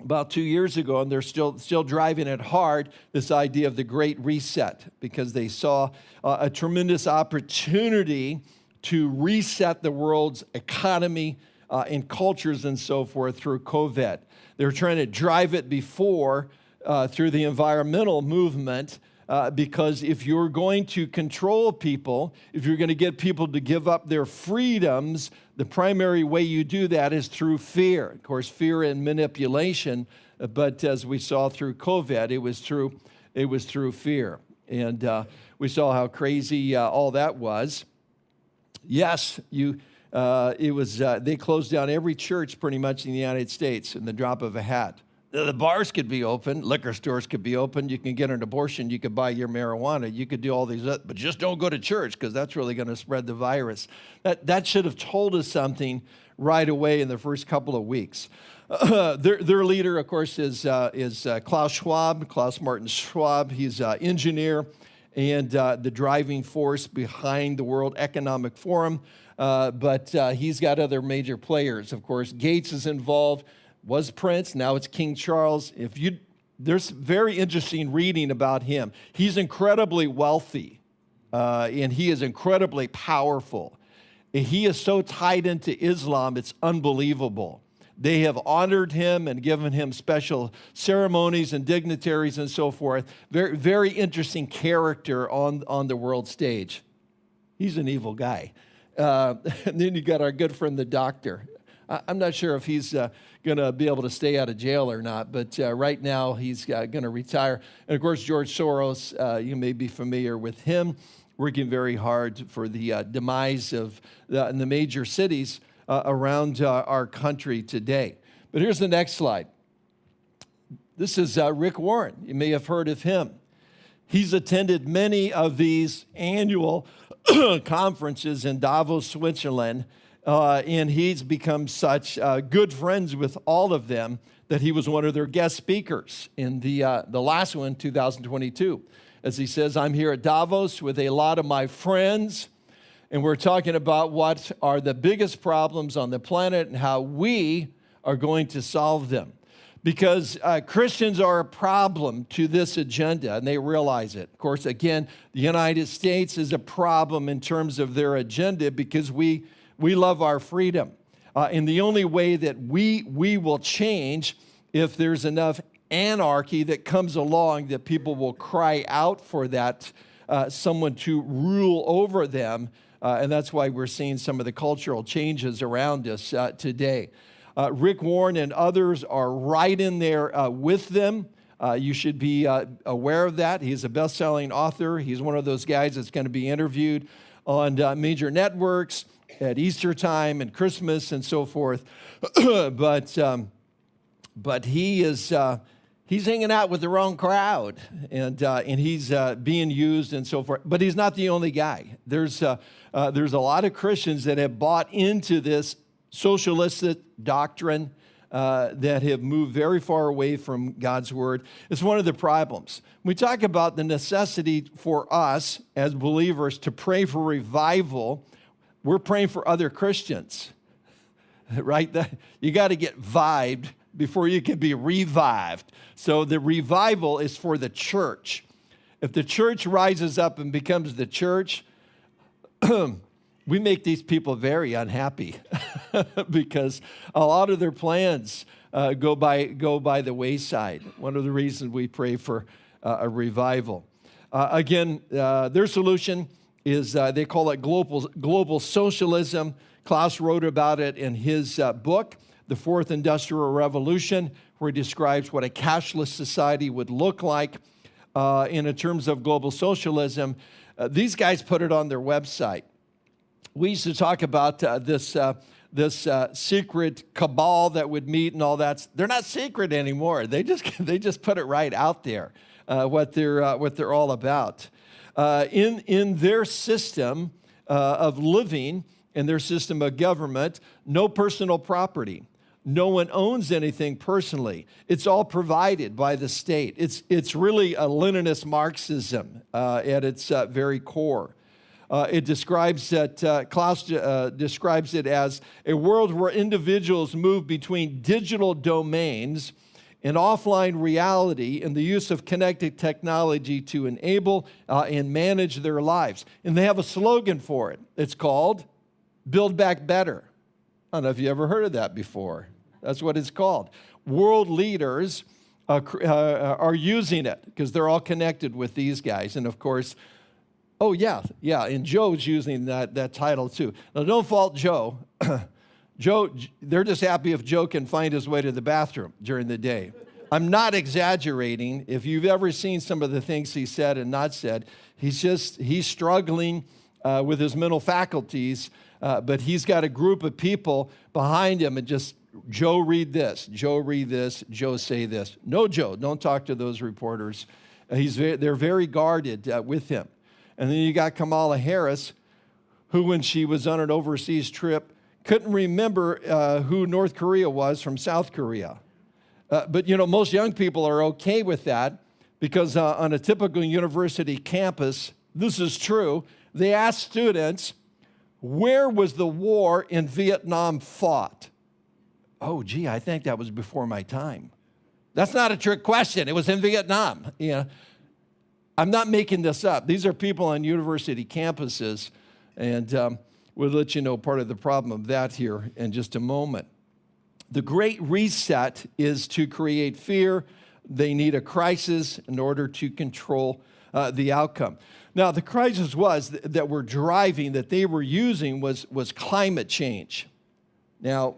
about two years ago, and they're still, still driving it hard, this idea of the Great Reset, because they saw uh, a tremendous opportunity to reset the world's economy uh, and cultures and so forth through COVID. They were trying to drive it before uh, through the environmental movement, uh, because if you're going to control people, if you're going to get people to give up their freedoms, the primary way you do that is through fear. Of course, fear and manipulation, uh, but as we saw through COVID, it was through, it was through fear. And uh, we saw how crazy uh, all that was. Yes, you, uh, it was, uh, they closed down every church pretty much in the United States in the drop of a hat. The bars could be open, liquor stores could be open, you can get an abortion, you could buy your marijuana, you could do all these, other, but just don't go to church because that's really going to spread the virus. That, that should have told us something right away in the first couple of weeks. Uh, [CLEARS THROAT] their, their leader, of course, is, uh, is uh, Klaus Schwab, Klaus Martin Schwab. He's an engineer and uh, the driving force behind the World Economic Forum. Uh, but uh, he's got other major players. Of course, Gates is involved was Prince, now it's King Charles. If you, there's very interesting reading about him. He's incredibly wealthy uh, and he is incredibly powerful. He is so tied into Islam, it's unbelievable. They have honored him and given him special ceremonies and dignitaries and so forth. Very, very interesting character on, on the world stage. He's an evil guy. Uh, [LAUGHS] and then you got our good friend, the doctor. I'm not sure if he's uh, going to be able to stay out of jail or not, but uh, right now he's uh, going to retire. And of course, George Soros, uh, you may be familiar with him, working very hard for the uh, demise of the, the major cities uh, around our country today. But here's the next slide. This is Rick Warren. You may have heard of him. He's attended many of these annual [CLEARS THROAT] conferences in Davos, Switzerland uh, and he's become such uh, good friends with all of them that he was one of their guest speakers in the, uh, the last one, 2022. As he says, I'm here at Davos with a lot of my friends, and we're talking about what are the biggest problems on the planet and how we are going to solve them. Because uh, Christians are a problem to this agenda, and they realize it. Of course, again, the United States is a problem in terms of their agenda because we we love our freedom. Uh, and the only way that we, we will change if there's enough anarchy that comes along that people will cry out for that, uh, someone to rule over them. Uh, and that's why we're seeing some of the cultural changes around us uh, today. Uh, Rick Warren and others are right in there uh, with them. you should be aware of that. He's a best selling author. He's one of those guys that's going to be interviewed on major networks at Easter time and Christmas and so forth. [CLEARS THROAT] but, um, but he is, uh, he's hanging out with the wrong crowd and, uh, and he's uh, being used and so forth. But he's not the only guy. There's, uh, uh, there's a lot of Christians that have bought into this socialistic doctrine uh, that have moved very far away from God's word. It's one of the problems. We talk about the necessity for us as believers to pray for revival we're praying for other Christians, [LAUGHS] right? You got to get vibed before you can be revived. So the revival is for the church. If the church rises up and becomes the church, [CLEARS THROAT] we make these people very unhappy [LAUGHS] because a lot of their plans uh, go, by, go by the wayside. One of the reasons we pray for uh, a revival. Uh, again, uh, their solution is uh, they call it global, global socialism. Klaus wrote about it in his uh, book, The Fourth Industrial Revolution, where he describes what a cashless society would look like uh, in terms of global socialism. Uh, these guys put it on their website. We used to talk about uh, this, uh, this secret cabal that would meet and all that. They're not secret anymore. They just, [LAUGHS] they just put it right out there, what, they're, what they're all about uh, in, in their system uh, of living, in their system of government, no personal property. No one owns anything personally. It's all provided by the state. It's, it's really a Leninist Marxism uh, at its uh, very core. Uh, it describes that, uh, Klaus uh, describes it as a world where individuals move between digital domains and offline reality and the use of connected technology to enable uh, and manage their lives. And they have a slogan for it. It's called Build Back Better. I don't know if you ever heard of that before. That's what it's called. World leaders uh, uh, are using it because they're all connected with these guys. And of course, oh yeah, yeah, and Joe's using that, that title too. Now don't fault Joe. [CLEARS THROAT] Joe, they're just happy if Joe can find his way to the bathroom during the day. I'm not exaggerating. If you've ever seen some of the things he said and not said, he's just, he's struggling uh, with his mental faculties, uh, but he's got a group of people behind him and just Joe, read this. Joe, read this. Joe, say this. No, Joe, don't talk to those reporters. Uh, he's very, they're very guarded uh, with him. And then you got Kamala Harris, who, when she was on an overseas trip, couldn't remember uh, who North Korea was from South Korea. Uh, but you know, most young people are okay with that because uh, on a typical university campus, this is true. They ask students, where was the war in Vietnam fought? Oh, gee, I think that was before my time. That's not a trick question. It was in Vietnam. You know, I'm not making this up. These are people on university campuses, and um, we'll let you know part of the problem of that here in just a moment. The Great Reset is to create fear. They need a crisis in order to control uh, the outcome. Now, the crisis was th that we're driving, that they were using, was, was climate change. Now,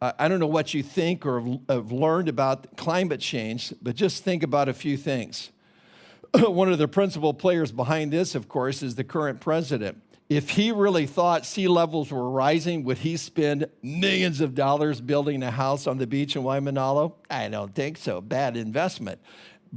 I don't know what you think or have learned about climate change, but just think about a few things. [CLEARS THROAT] One of the principal players behind this, of course, is the current president. If he really thought sea levels were rising, would he spend millions of dollars building a house on the beach in Waimanalo? I don't think so. Bad investment.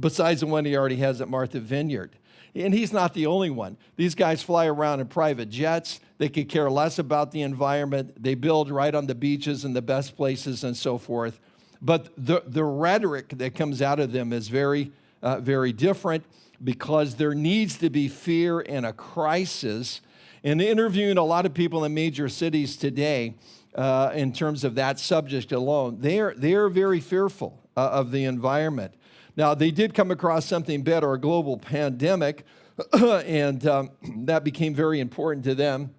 Besides the one he already has at Martha Vineyard. And he's not the only one. These guys fly around in private jets. They could care less about the environment. They build right on the beaches and the best places and so forth. But the, the rhetoric that comes out of them is very, uh, very different because there needs to be fear and a crisis. And interviewing a lot of people in major cities today, uh, in terms of that subject alone, they are, they are very fearful uh, of the environment. Now, they did come across something better, a global pandemic, [CLEARS THROAT] and um, [CLEARS THROAT] that became very important to them.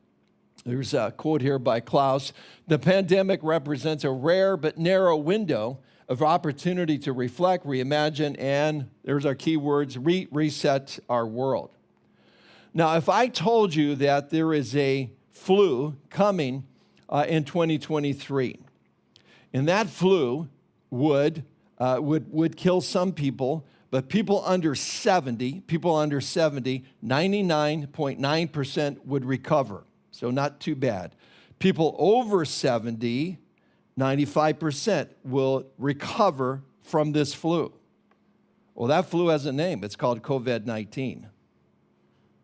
There's a quote here by Klaus The pandemic represents a rare but narrow window of opportunity to reflect, reimagine, and there's our key words re reset our world. Now, if I told you that there is a flu coming uh, in 2023, and that flu would uh, would, would kill some people, but people under 70, people under 70, 99.9% would recover. So not too bad. People over 70, 95% will recover from this flu. Well, that flu has a name. It's called COVID 19.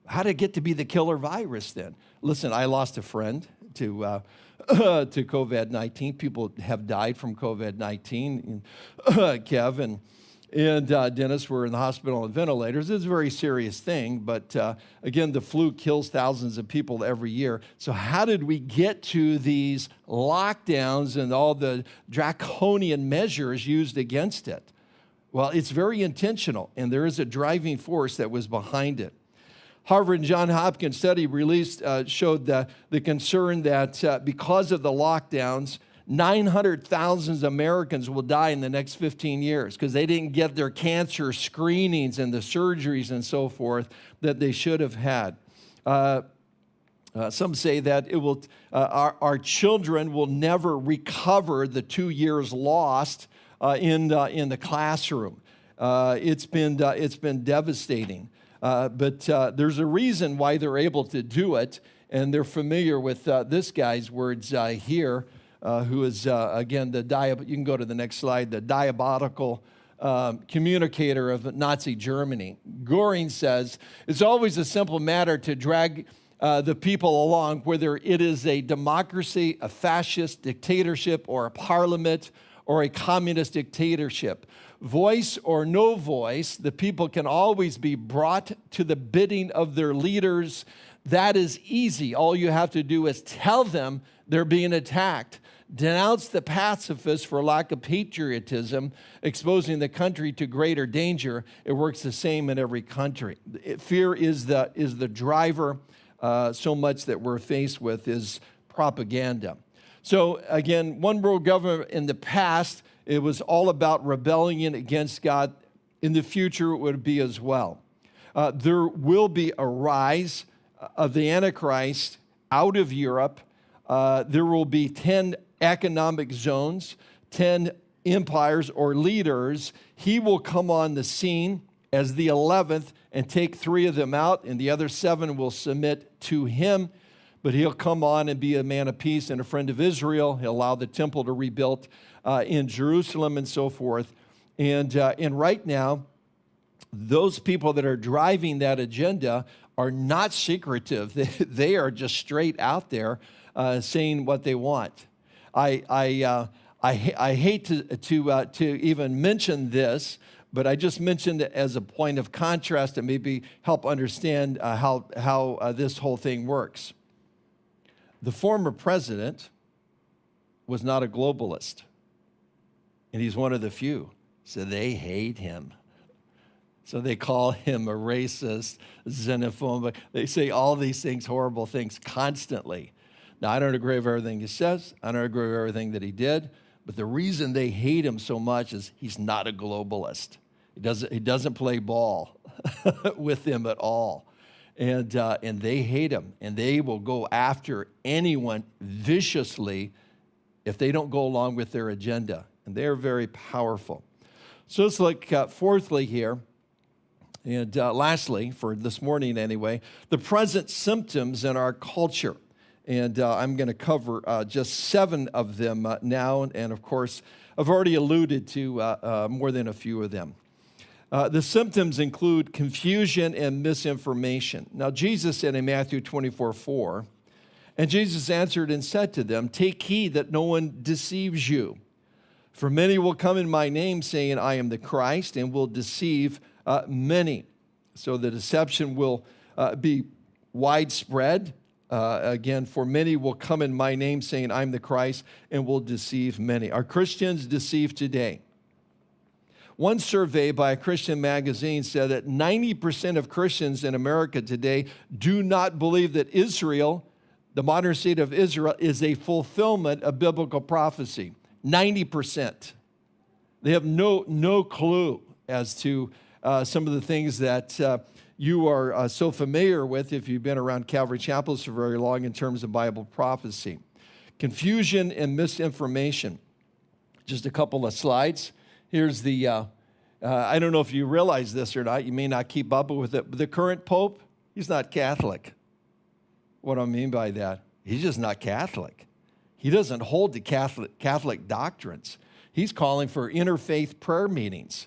How did it get to be the killer virus then? Listen, I lost a friend to uh, [COUGHS] to COVID 19. People have died from COVID 19. [COUGHS] Kevin and uh, Dennis were in the hospital on ventilators. It's a very serious thing, but uh, again, the flu kills thousands of people every year. So, how did we get to these lockdowns and all the draconian measures used against it? Well, it's very intentional, and there is a driving force that was behind it. Harvard and John Hopkins study released uh, showed the, the concern that uh, because of the lockdowns, 900,000 Americans will die in the next 15 years because they didn't get their cancer screenings and the surgeries and so forth that they should have had. Uh, uh, some say that it will, uh, our, our children will never recover the two years lost uh, in, in the classroom. Uh, it's, been, it's been devastating. Uh, but uh, there's a reason why they're able to do it, and they're familiar with uh, this guy's words uh, here, uh, who is, again, the dia- you can go to the next slide, the diabolical um, communicator of Nazi Germany. Goring says, it's always a simple matter to drag the people along, whether it is a democracy, a fascist dictatorship, or a parliament, or a communist dictatorship voice or no voice, the people can always be brought to the bidding of their leaders. That is easy. All you have to do is tell them they're being attacked. Denounce the pacifists for lack of patriotism, exposing the country to greater danger. It works the same in every country. Fear is the, is the driver. Uh, so much that we're faced with is propaganda. So, again, one world government in the past it was all about rebellion against God. In the future, it would be as well. Uh, there will be a rise of the Antichrist out of Europe. Uh, there will be 10 economic zones, 10 empires or leaders. He will come on the scene as the 11th and take three of them out, and the other seven will submit to him. but he'll come on and be a man of peace and a friend of Israel. He'll allow the temple to rebuild uh, in Jerusalem and so forth. And, uh, and right now, those people that are driving that agenda are not secretive. [LAUGHS] They, are just straight out there uh, saying what they want. I, I, uh, I, I, hate to, to, uh, to even mention this, but I just mentioned it as a point of contrast and maybe help understand uh, how, how uh, this whole thing works. The former president was not a globalist, and he's one of the few. So they hate him. So they call him a racist, xenophobic. They say all these things, horrible things, constantly. Now, I don't agree with everything he says. I don't agree with everything that he did. But the reason they hate him so much is he's not a globalist. He doesn't, he doesn't play ball [LAUGHS] with them at all. And, uh, and they hate him. And they will go after anyone viciously if they don't go along with their agenda. And they're very powerful. So it's like, uh, fourthly, here, and uh, lastly, for this morning anyway, the present symptoms in our culture. And uh, I'm going to cover uh, just seven of them uh, now. And of course, I've already alluded to uh, uh, more than a few of them. the symptoms include confusion and misinformation. Now, Jesus said in Matthew 24 4, and Jesus answered and said to them, Take heed that no one deceives you. For many will come in my name, saying, I am the Christ, and will deceive uh, many. So the deception will uh, be widespread. Uh, again, for many will come in my name, saying, I'm the Christ, and will deceive many. Are Christians deceived today? One survey by a Christian magazine said that 90% of Christians in America today do not believe that Israel, the modern state of Israel, is a fulfillment of biblical prophecy. 90%. They have no, no clue as to uh, some of the things that uh, you are uh, so familiar with if you've been around Calvary Chapels for very long in terms of Bible prophecy. Confusion and misinformation. Just a couple of slides. Here's the, uh, uh, I don't know if you realize this or not, you may not keep up with it, the current Pope, he's not Catholic. What do I mean by that? He's just not Catholic. He doesn't hold to Catholic, Catholic doctrines. He's calling for interfaith prayer meetings.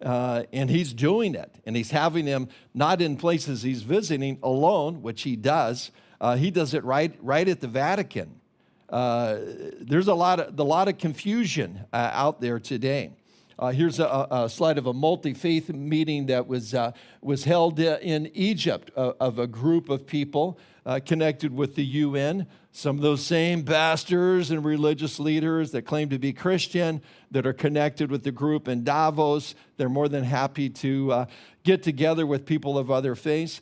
Uh, and he's doing it. And he's having them not in places he's visiting alone, which he does. Uh, he does it right, right at the Vatican. Uh, there's a lot of, a lot of confusion uh, out there today. Uh, here's a, a, slide of a multi-faith meeting that was, uh, was held in Egypt of a group of people connected with the UN. Some of those same pastors and religious leaders that claim to be Christian that are connected with the group in Davos, they're more than happy to uh, get together with people of other faiths.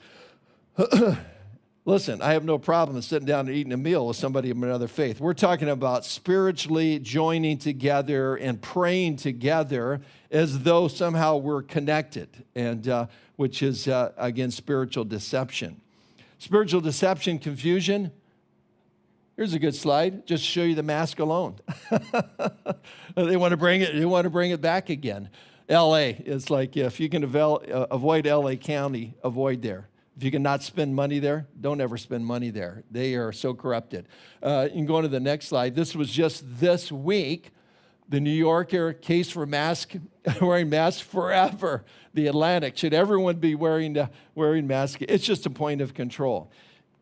[CLEARS THROAT] Listen, I have no problem sitting down and eating a meal with somebody of another faith. We're talking about spiritually joining together and praying together as though somehow we're connected, and uh, which is, uh, again, spiritual deception. Spiritual deception, confusion. Here's a good slide, just show you the mask alone. [LAUGHS] they want to bring it, they want to bring it back again. LA it's like if you can uh, avoid LA County, avoid there. If you cannot spend money there, don't ever spend money there. They are so corrupted. Uh, you can go on to the next slide. This was just this week. The New Yorker case for mask, [LAUGHS] wearing masks forever. The Atlantic, should everyone be wearing, uh, wearing masks? It's just a point of control.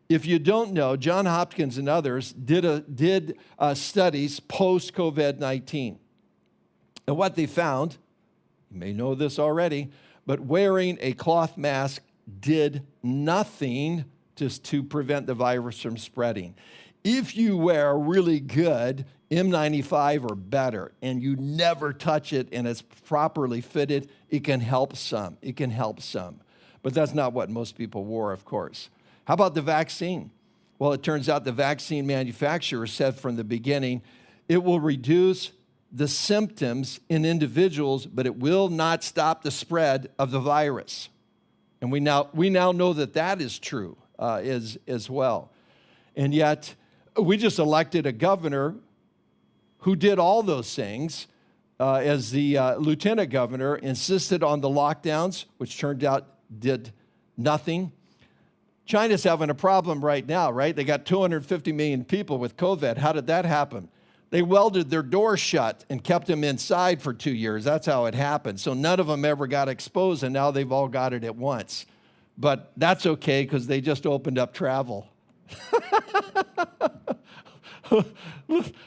If you don't know, John Hopkins and others did, a, did uh, studies post COVID 19. And what they found, you may know this already, but wearing a cloth mask did nothing just to prevent the virus from spreading. If you wear a really good N95 or better and you never touch it and it's properly fitted, it can help some. It can help some. But that's not what most people wore, of course. How about the vaccine? Well, it turns out the vaccine manufacturer said from the beginning it will reduce the symptoms in individuals, but it will not stop the spread of the virus. And we now, we now know that that is true uh, as, as well. And yet, we just elected a governor who did all those things uh, as the uh, lieutenant governor, insisted on the lockdowns, which turned out did nothing. China's having a problem right now, right? They got 250 million people with COVID. How did that happen? They welded their doors shut and kept them inside for two years. That's how it happened. So none of them ever got exposed, and now they've all got it at once. But that's okay because they just opened up travel. [LAUGHS]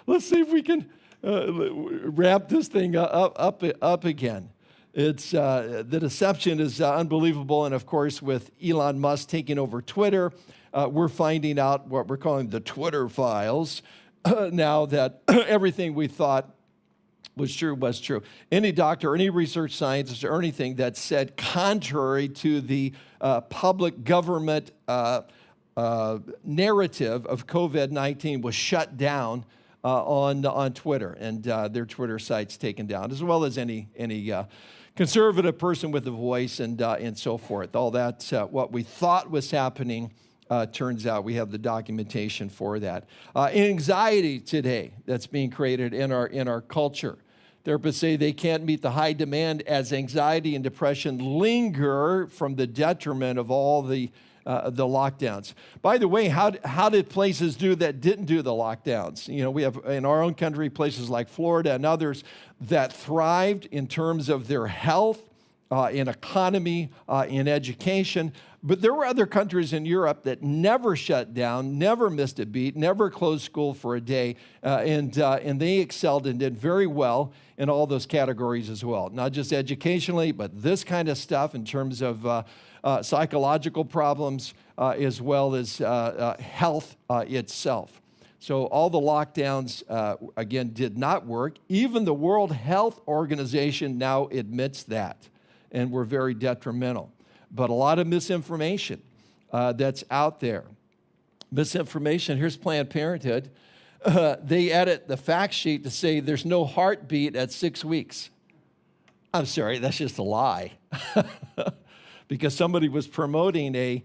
Let's see if we can uh, wrap this thing up, up, up again. It's, uh, the deception is uh, unbelievable. And of course, with Elon Musk taking over Twitter, uh, we're finding out what we're calling the Twitter files [CLEARS THROAT] now that [CLEARS THROAT] everything we thought was true was true. Any doctor, any research scientist, or anything that said contrary to the uh, public government uh, uh, narrative of COVID 19 was shut down on, on Twitter and their Twitter sites taken down, as well as any, any conservative person with a voice and, and so forth. All that, what we thought was happening. Uh, turns out we have the documentation for that. Uh, anxiety today that's being created in our, in our culture. Therapists say they can't meet the high demand as anxiety and depression linger from the detriment of all the, uh, the lockdowns. By the way, how, how did places do that didn't do the lockdowns? You know, we have in our own country places like Florida and others that thrived in terms of their health, uh, in economy, uh, in education. But there were other countries in Europe that never shut down, never missed a beat, never closed school for a day, uh, and, uh, and they excelled and did very well in all those categories as well. Not just educationally, but this kind of stuff in terms of uh, uh psychological problems uh, as well as uh, health itself. So all the lockdowns, again, did not work. Even the World Health Organization now admits that, and were very detrimental but a lot of misinformation uh, that's out there. Misinformation, here's Planned Parenthood. Uh, [LAUGHS] they edit the fact sheet to say there's no heartbeat at six weeks. I'm sorry, that's just a lie. [LAUGHS] because somebody was promoting a,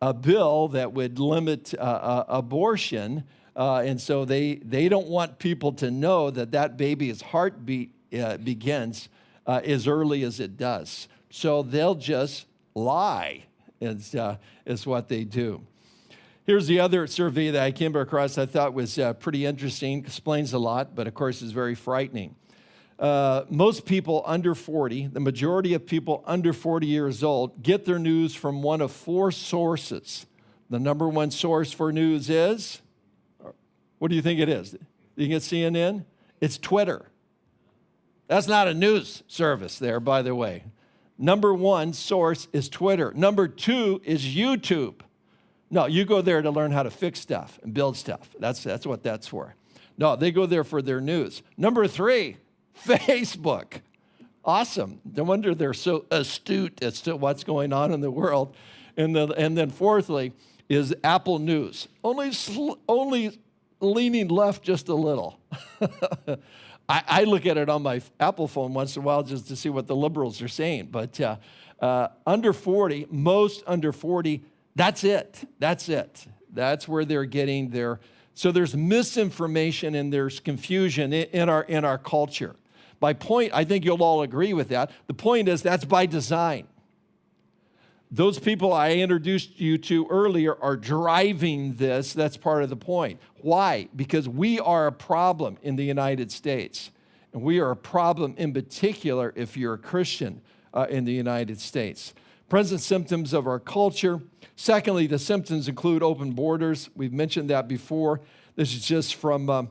a bill that would limit uh, uh, abortion. Uh, and so they, they don't want people to know that that baby's heartbeat uh, begins uh, as early as it does. So they'll just lie, is, uh, is what they do. Here's the other survey that I came across I thought was pretty interesting, explains a lot, but of course is very frightening. Uh, most people under 40, the majority of people under 40 years old, get their news from one of four sources. The number one source for news is, what do you think it is? You get CNN? It's Twitter. That's not a news service there, by the way. Number one source is Twitter. Number two is YouTube. No, you go there to learn how to fix stuff and build stuff. That's, that's what that's for. No, they go there for their news. Number three, Facebook. Awesome. No wonder they're so astute as to what's going on in the world. And, the, and then fourthly is Apple News. Only, only leaning left just a little. [LAUGHS] I, I, look at it on my Apple phone once in a while just to see what the liberals are saying. But uh, uh, under 40, most under 40, that's it. That's it. That's where they're getting their. So there's misinformation and there's confusion in, in our, in our culture. My point, I think you'll all agree with that. The point is that's by design. Those people I introduced you to earlier are driving this. That's part of the point. Why? Because we are a problem in the United States. And we are a problem in particular if you're a Christian uh, in the United States. Present symptoms of our culture. Secondly, the symptoms include open borders. We've mentioned that before. This is just from uh,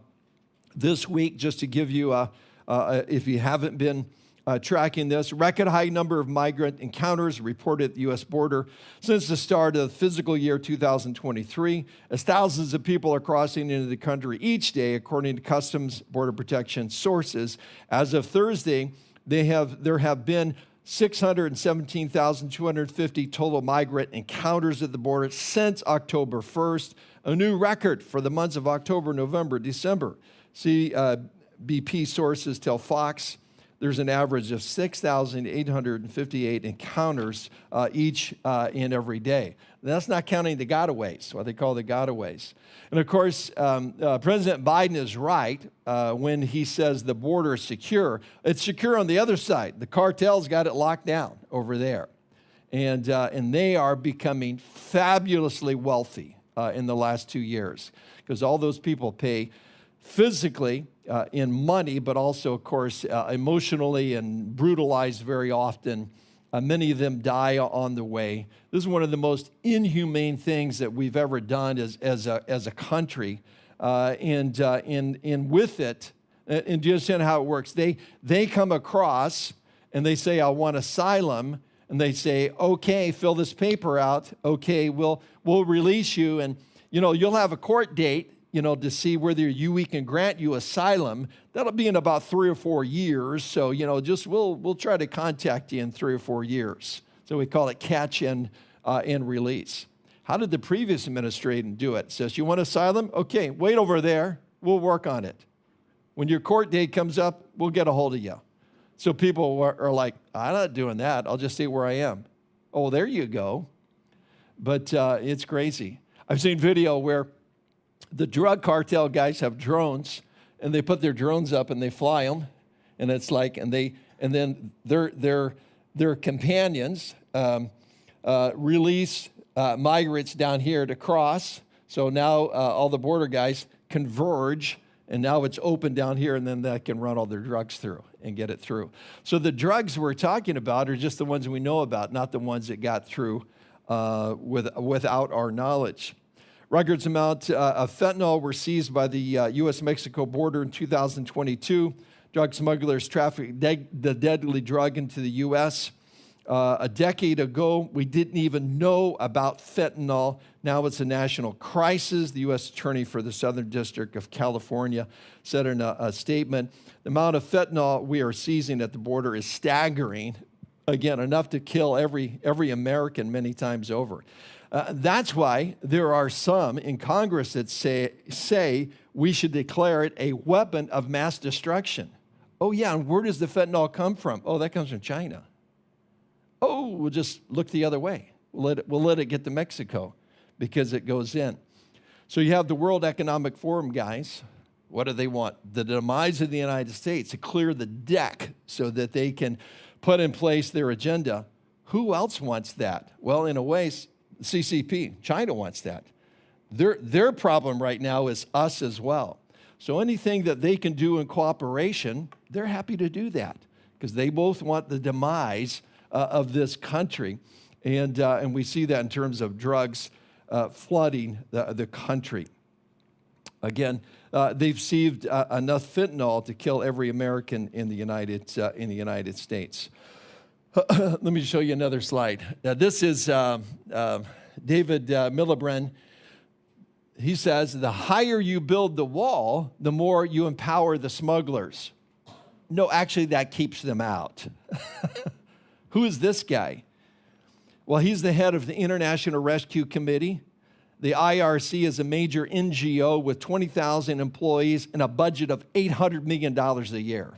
this week, just to give you, a, uh, if you haven't been uh, tracking this. Record high number of migrant encounters reported at the U.S. border since the start of the fiscal year 2023, as thousands of people are crossing into the country each day, according to Customs Border Protection sources. As of Thursday, they have, there have been 617,250 total migrant encounters at the border since October 1st, a new record for the months of October, November, December. See, uh, BP sources tell Fox there's an average of 6,858 encounters uh, each uh, and every day. That's not counting the gotaways, what they call the gotaways. And of course, um, uh, President Biden is right uh, when he says the border is secure. It's secure on the other side. The cartels got it locked down over there. And, uh, and they are becoming fabulously wealthy uh, in the last two years because all those people pay physically uh, in money, but also, of course, uh, emotionally and brutalized very often. Uh, many of them die on the way. This is one of the most inhumane things that we've ever done as, as, a, as a country. Uh, and, uh, and, and with it, uh, and do you understand how it works? They, they come across and they say, I want asylum. And they say, okay, fill this paper out. Okay, we'll, we'll release you. And, you know, you'll have a court date you know, to see whether you, we can grant you asylum. That'll be in about three or four years. So, you know, just we'll, we'll try to contact you in three or four years. So we call it catch and, uh, and release. How did the previous administration do it? Says, you want asylum? Okay, wait over there. We'll work on it. When your court date comes up, we'll get a hold of you. So people are, are like, I'm not doing that. I'll just stay where I am. Oh, there you go. But uh, it's crazy. I've seen video where the drug cartel guys have drones and they put their drones up and they fly them and it's like and they and then their their their companions um, uh, release uh, migrants down here to cross. So now uh, all the border guys converge and now it's open down here and then that can run all their drugs through and get it through. So the drugs we're talking about are just the ones we know about not the ones that got through uh, with, without our knowledge Records amount uh, of fentanyl were seized by the uh, U.S. Mexico border in 2022. Drug smugglers trafficked the deadly drug into the U.S. Uh, a decade ago, we didn't even know about fentanyl. Now it's a national crisis. The U.S. Attorney for the Southern District of California said in a, a statement the amount of fentanyl we are seizing at the border is staggering. Again, enough to kill every, every American many times over. Uh, that's why there are some in Congress that say, say we should declare it a weapon of mass destruction. Oh, yeah, and where does the fentanyl come from? Oh, that comes from China. Oh, we'll just look the other way. We'll let it, we'll let it get to Mexico because it goes in. So you have the World Economic Forum guys. What do they want? The demise of the United States to clear the deck so that they can put in place their agenda. Who else wants that? Well, in a way, CCP. China wants that. Their, their problem right now is us as well. So anything that they can do in cooperation, they're happy to do that because they both want the demise uh, of this country. And, uh, and we see that in terms of drugs uh, flooding the, the country. Again, uh, they've seized uh, enough fentanyl to kill every American in the United, uh, in the United States. [COUGHS] Let me show you another slide. Uh, this is uh, uh, David uh, Miliband. He says, the higher you build the wall, the more you empower the smugglers. No, actually, that keeps them out. [LAUGHS] Who is this guy? Well, he's the head of the International Rescue Committee. The IRC is a major NGO with 20,000 employees and a budget of $800 million a year.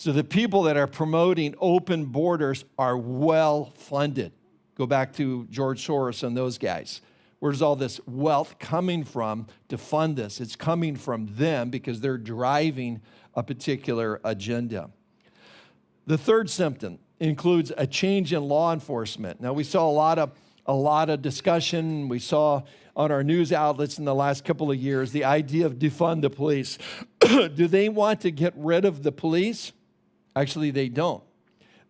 So the people that are promoting open borders are well funded. Go back to George Soros and those guys. Where's all this wealth coming from to fund this? It's coming from them because they're driving a particular agenda. The third symptom includes a change in law enforcement. Now, we saw a lot of, a lot of discussion. We saw on our news outlets in the last couple of years the idea of defund the police. [COUGHS] Do they want to get rid of the police? Actually, they don't.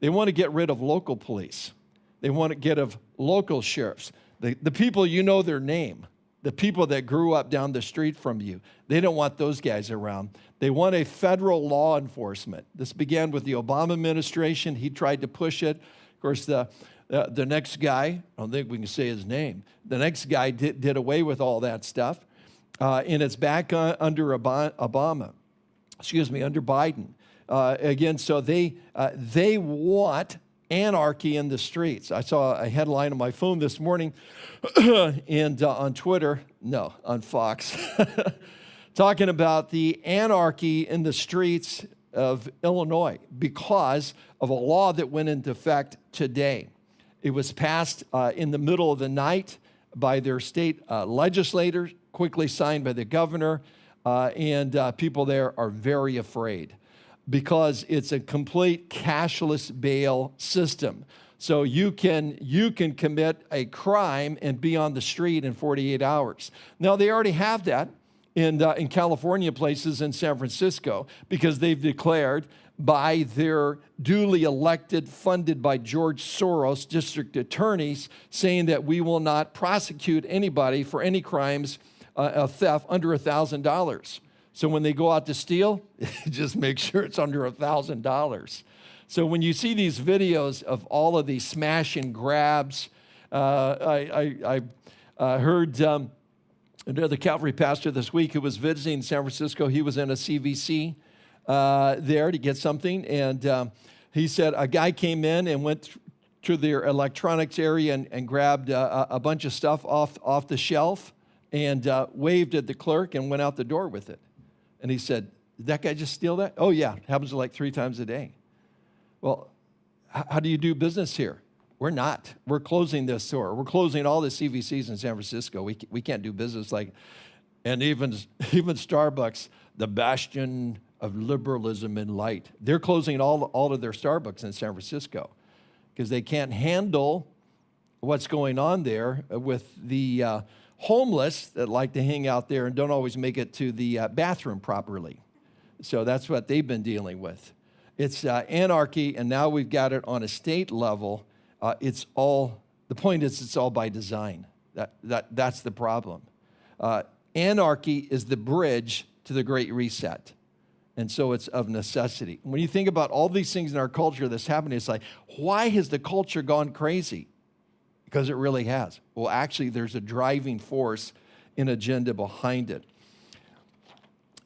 They want to get rid of local police. They want to get of local sheriffs. The, the people you know their name, the people that grew up down the street from you, they don't want those guys around. They want a federal law enforcement. This began with the Obama administration. He tried to push it. Of course, the, uh, the next guy, I don't think we can say his name, the next guy did, did away with all that stuff. Uh, and it's back uh, under Obama, excuse me, under Biden. Uh, again, so they, uh, they want anarchy in the streets. I saw a headline on my phone this morning [CLEARS THROAT] and uh, on Twitter, no, on Fox, [LAUGHS] talking about the anarchy in the streets of Illinois because of a law that went into effect today. It was passed uh, in the middle of the night by their state uh, legislators, quickly signed by the governor, uh, and uh, people there are very afraid because it's a complete cashless bail system. So you can, you can commit a crime and be on the street in 48 hours. Now, they already have that in, uh, in California places in San Francisco because they've declared by their duly elected, funded by George Soros district attorneys, saying that we will not prosecute anybody for any crimes uh, of theft under $1,000. So when they go out to steal, [LAUGHS] just make sure it's under $1,000. So when you see these videos of all of these smash and grabs, uh, I, I, I uh, heard um, another Calvary pastor this week who was visiting San Francisco. He was in a CVS uh, there to get something, and um, he said a guy came in and went to their electronics area and, and grabbed uh, a bunch of stuff off, off the shelf and uh, waved at the clerk and went out the door with it. And he said, Did that guy just steal that? Oh, yeah, it happens like three times a day. Well, how do you do business here? We're not. We're closing this store. We're closing all the CVSs in San Francisco. We, we can't do business like, and even, [LAUGHS] even Starbucks, the bastion of liberalism and light, they're closing all, all of their Starbucks in San Francisco because they can't handle what's going on there with the uh, homeless that like to hang out there and don't always make it to the uh, bathroom properly. So that's what they've been dealing with. It's uh, anarchy, and now we've got it on a state level. Uh, it's all, the point is, it's all by design. That, that, that's the problem. Uh, anarchy is the bridge to the Great Reset. And so it's of necessity. When you think about all these things in our culture that's happening, it's like, why has the culture gone crazy? Because it really has. Well, actually, there's a driving force, an agenda behind it.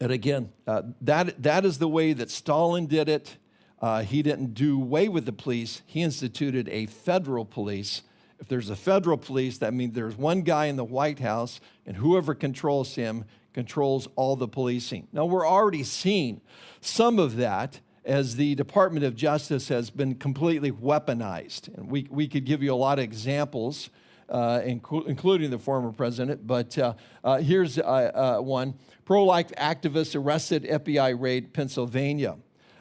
And again, uh, that, that is the way that Stalin did it. Uh, he didn't do away with the police. He instituted a federal police. If there's a federal police, that means there's one guy in the White House, and whoever controls him controls all the policing. Now, we're already seeing some of that as the Department of Justice has been completely weaponized. And we, we could give you a lot of examples, uh, inc including the former president, but uh, uh, here's uh, uh, one. Pro-life activists arrested FBI raid Pennsylvania.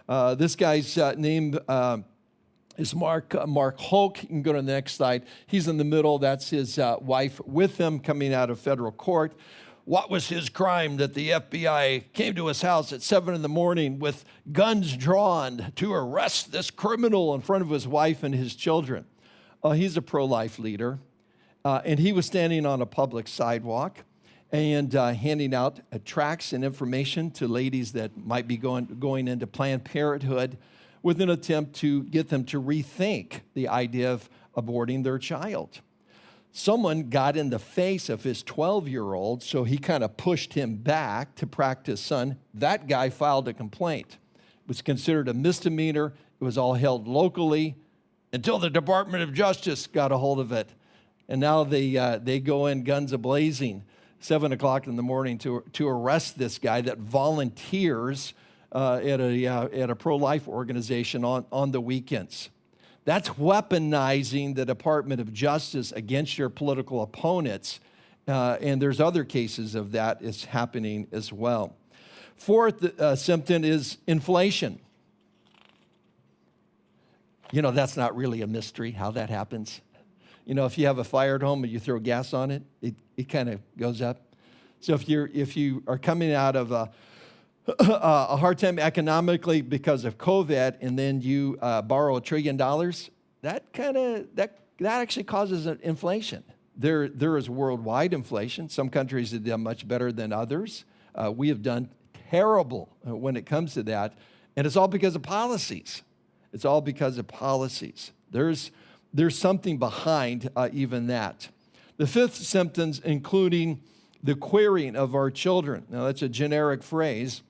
Uh, this guy's name is Mark, Mark Houck. You can go to the next slide. He's in the middle. That's his wife with him coming out of federal court. What was his crime that the FBI came to his house at 7 in the morning with guns drawn to arrest this criminal in front of his wife and his children? he's a pro life leader, and he was standing on a public sidewalk and uh, handing out uh, tracts and information to ladies that might be going, going into Planned Parenthood with an attempt to get them to rethink the idea of aborting their child. Someone got in the face of his 12 year old, so he kind of pushed him back to practice son. That guy filed a complaint. It was considered a misdemeanor. It was all held locally until the Department of Justice got a hold of it. And now they, uh, they go in guns a blazing seven o'clock in the morning to, to arrest this guy that volunteers uh, at a, uh, at a pro-life organization on, on the weekends. That's weaponizing the Department of Justice against your political opponents. Uh, and there's other cases of that is happening as well. Fourth uh, symptom is inflation. You know, that's not really a mystery how that happens. You know, if you have a fire at home and you throw gas on it, it, it kind of goes up. So if, you're, if you are coming out of a, [COUGHS] a hard time economically because of COVID and then you uh, borrow a trillion dollars, that kind of, that, that actually causes inflation. There, there is worldwide inflation. Some countries have done much better than others. Uh, we have done terrible uh, when it comes to that. And it's all because of policies. It's all because of policies. There's, there's something behind uh, even that. The fifth symptoms, including the querying of our children. Now, that's a generic phrase,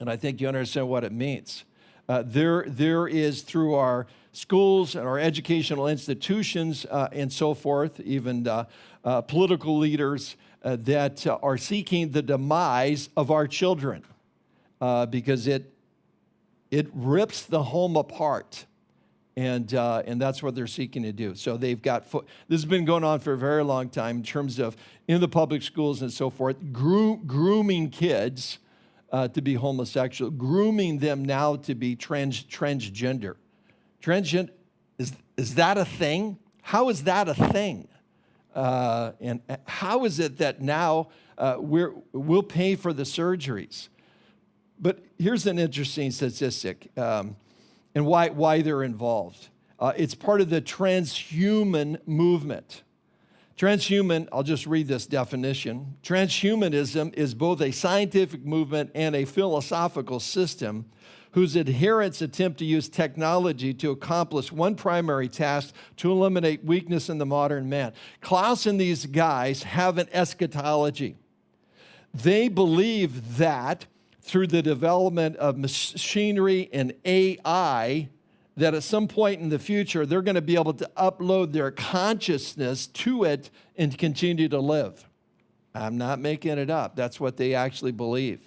and I think you understand what it means. Uh, there, there is through our schools and our educational institutions uh, and so forth, even uh, uh political leaders uh, that uh, are seeking the demise of our children because it, it rips the home apart and, and that's what they're seeking to do. So they've got, this has been going on for a very long time in terms of in the public schools and so forth, grooming kids uh, to be homosexual, grooming them now to be trans, transgender. Transgen is, is that a thing? How is that a thing? Uh, and how is it that now uh, we're, we'll pay for the surgeries? But here's an interesting statistic um, and why, why they're involved. Uh, it's part of the transhuman movement. Transhuman, I'll just read this definition. Transhumanism is both a scientific movement and a philosophical system whose adherents attempt to use technology to accomplish one primary task to eliminate weakness in the modern man. Klaus and these guys have an eschatology. They believe that through the development of machinery and AI, that at some point in the future, they're going to be able to upload their consciousness to it and continue to live. I'm not making it up. That's what they actually believe.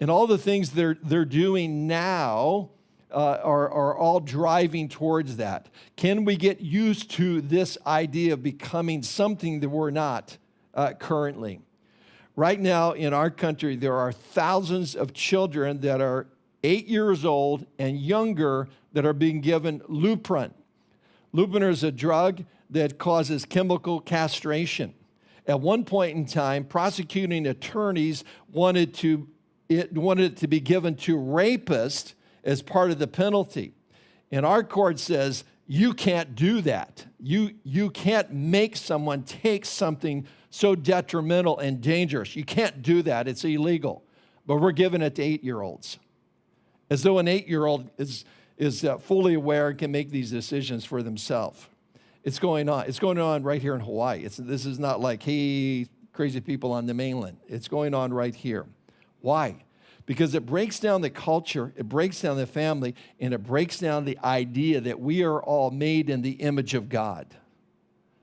And all the things they're, they're doing now uh, are, are all driving towards that. Can we get used to this idea of becoming something that we're not uh, currently? Right now in our country, there are thousands of children that are eight years old and younger that are being given Lupron. Lupron is a drug that causes chemical castration. At one point in time, prosecuting attorneys wanted to it wanted it to be given to rapists as part of the penalty. And our court says, you can't do that. You, you can't make someone take something so detrimental and dangerous. You can't do that. It's illegal. But we're giving it to eight-year-olds. As though an eight-year-old is, is uh, fully aware and can make these decisions for themselves. It's going on. It's going on right here in Hawaii. It's, this is not like, hey, crazy people on the mainland. It's going on right here. Why? Because it breaks down the culture, it breaks down the family, and it breaks down the idea that we are all made in the image of God.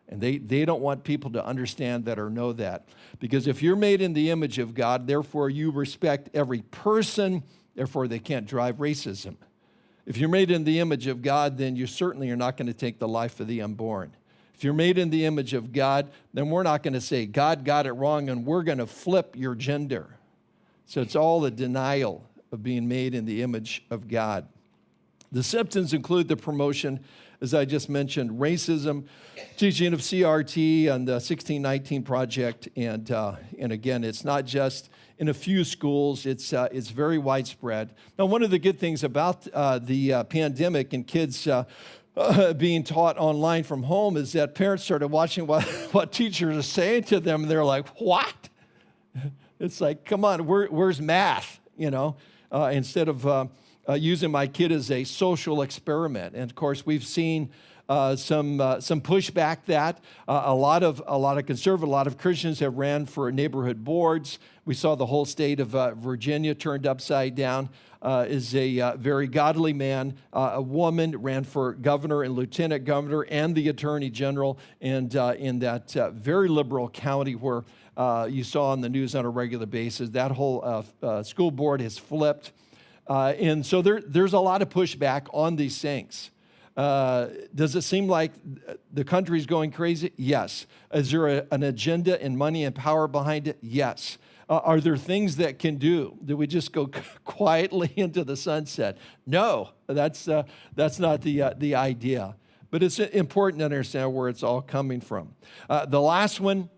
And they, they don't want people to understand that or know that. Because if you're made in the image of God, therefore you respect every person, therefore they can't drive racism. If you're made in the image of God, then you certainly are not going to take the life of the unborn. If you're made in the image of God, then we're not going to say, God got it wrong, and we're going to flip your gender. So it's all a denial of being made in the image of God. The symptoms include the promotion, as I just mentioned, racism, teaching of CRT and the 1619 Project. And, uh, and again, it's not just in a few schools, it's, uh, it's very widespread. Now, one of the good things about uh, the uh, pandemic and kids uh, [LAUGHS] being taught online from home is that parents started watching what, [LAUGHS] what teachers are saying to them, and they're like, what? [LAUGHS] It's like, come on, where, where's math? You know, uh, instead of using my kid as a social experiment. And of course, we've seen uh, some uh, some pushback that uh, a lot of a lot of conservative, a lot of Christians have ran for neighborhood boards. We saw the whole state of Virginia turned upside down. is a very godly man, a woman ran for governor and lieutenant governor and the attorney general, and in that very liberal county where uh, you saw on the news on a regular basis. That whole uh, uh, school board has flipped. Uh, and so there, there's a lot of pushback on these things. Uh, does it seem like the country's going crazy? Yes. Is there a, an agenda and money and power behind it? Yes. Uh, are there things that can do? Do we just go [LAUGHS] quietly into the sunset? No, that's, uh, that's not the, uh, the idea. But it's important to understand where it's all coming from. Uh, the last one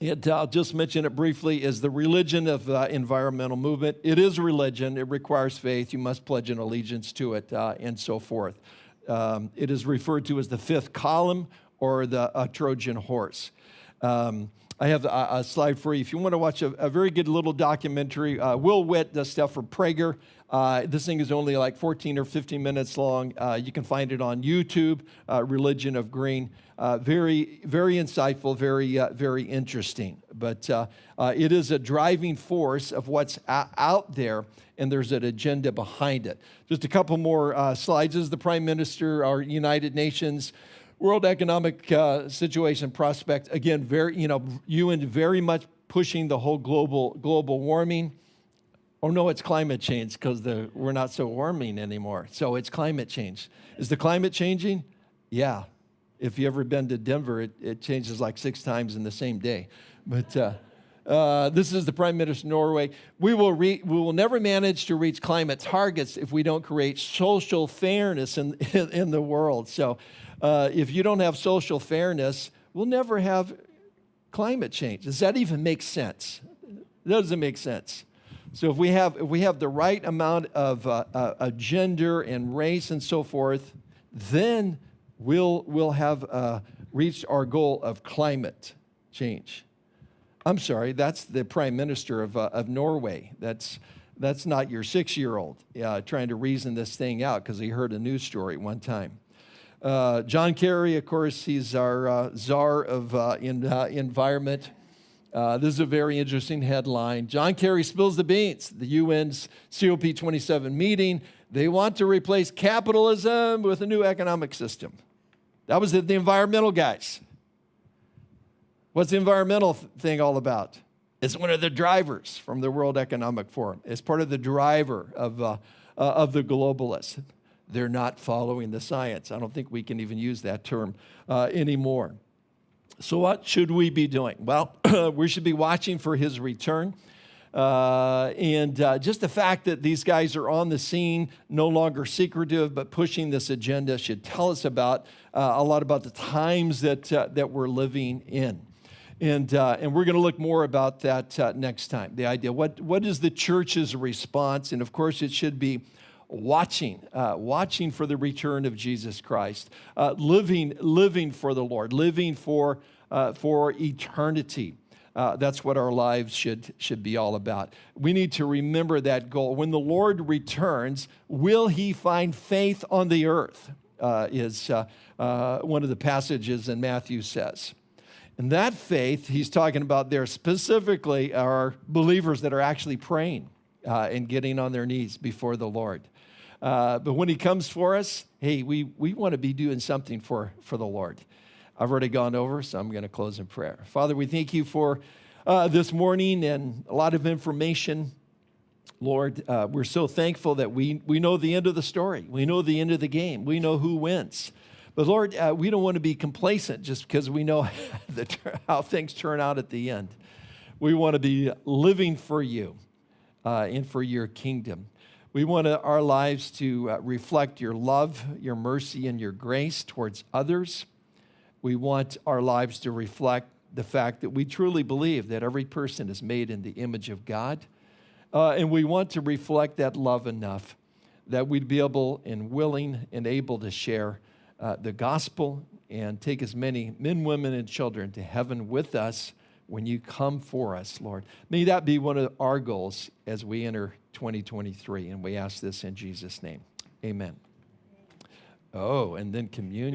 it, I'll just mention it briefly, is the religion of environmental movement. It is religion. It requires faith. You must pledge an allegiance to it uh, and so forth. Um, it is referred to as the fifth column or the uh, Trojan horse. Um, I have a, a, slide for you. If you want to watch a, a very good little documentary, uh, Will Witt does stuff for Prager. Uh, this thing is only like 14 or 15 minutes long. Uh, you can find it on YouTube, uh, Religion of Green. Uh, very, very insightful, very, uh, very interesting. But it is a driving force of what's out there, and there's an agenda behind it. Just a couple more slides. This is the Prime Minister, our United Nations. World Economic uh, Situation prospect, again, very, you know, UN very much pushing the whole global, global warming. Oh no, it's climate change because the we're not so warming anymore. So it's climate change. Is the climate changing? Yeah. If you ever been to Denver, it, it changes like six times in the same day. But uh, Uh, this is the Prime Minister of Norway. We will, we will never manage to reach climate targets if we don't create social fairness in, in, [LAUGHS] in the world. So, uh, if you don't have social fairness, we'll never have climate change. Does that even make sense? It doesn't make sense. So if we have if we have the right amount of uh, uh, gender and race and so forth, then we'll we'll have uh, reached our goal of climate change. I'm sorry, that's the prime minister of uh, of Norway. That's that's not your six-year-old uh, trying to reason this thing out because he heard a news story one time. Uh, John Kerry, of course, he's our uh, czar of in, uh, environment. Uh, this is a very interesting headline. John Kerry spills the beans. The UN's COP27 meeting. They want to replace capitalism with a new economic system. That was the, the environmental guys. What's the environmental thing all about? It's one of the drivers from the World Economic Forum. It's part of the driver of, uh, of the globalists they're not following the science. I don't think we can even use that term uh, anymore. So, what should we be doing? Well, [CLEARS THROAT] we should be watching for his return. Uh, and uh, just the fact that these guys are on the scene, no longer secretive, but pushing this agenda, should tell us about uh, a lot about the times that, uh, that we're living in. And, uh, and we're going to look more about that uh, next time. The idea what, what is the church's response? And of course, it should be watching, uh, watching for the return of Jesus Christ, uh, living, living for the Lord, living for, uh, for eternity. Uh, that's what our lives should, should be all about. We need to remember that goal. When the Lord returns, will he find faith on the earth? Is one of the passages in Matthew says. And that faith he's talking about there specifically are believers that are actually praying and getting on their knees before the Lord. Uh, but when he comes for us, hey, we, we want to be doing something for, for the Lord. I've already gone over, so I'm going to close in prayer. Father, we thank you for uh, this morning and a lot of information. Lord, uh, we're so thankful that we, we know the end of the story. We know the end of the game. We know who wins. But Lord, uh, we don't want to be complacent just because we know [LAUGHS] the, how things turn out at the end. We want to be living for you uh, and for your kingdom. We want our lives to uh, reflect your love, your mercy, and your grace towards others. We want our lives to reflect the fact that we truly believe that every person is made in the image of God. Uh, and we want to reflect that love enough that we'd be able and willing and able to share uh, the gospel and take as many men, women, and children to heaven with us when you come for us, Lord. May that be one of our goals as we enter 2023. And we ask this in Jesus' name. Amen. Oh, and then communion.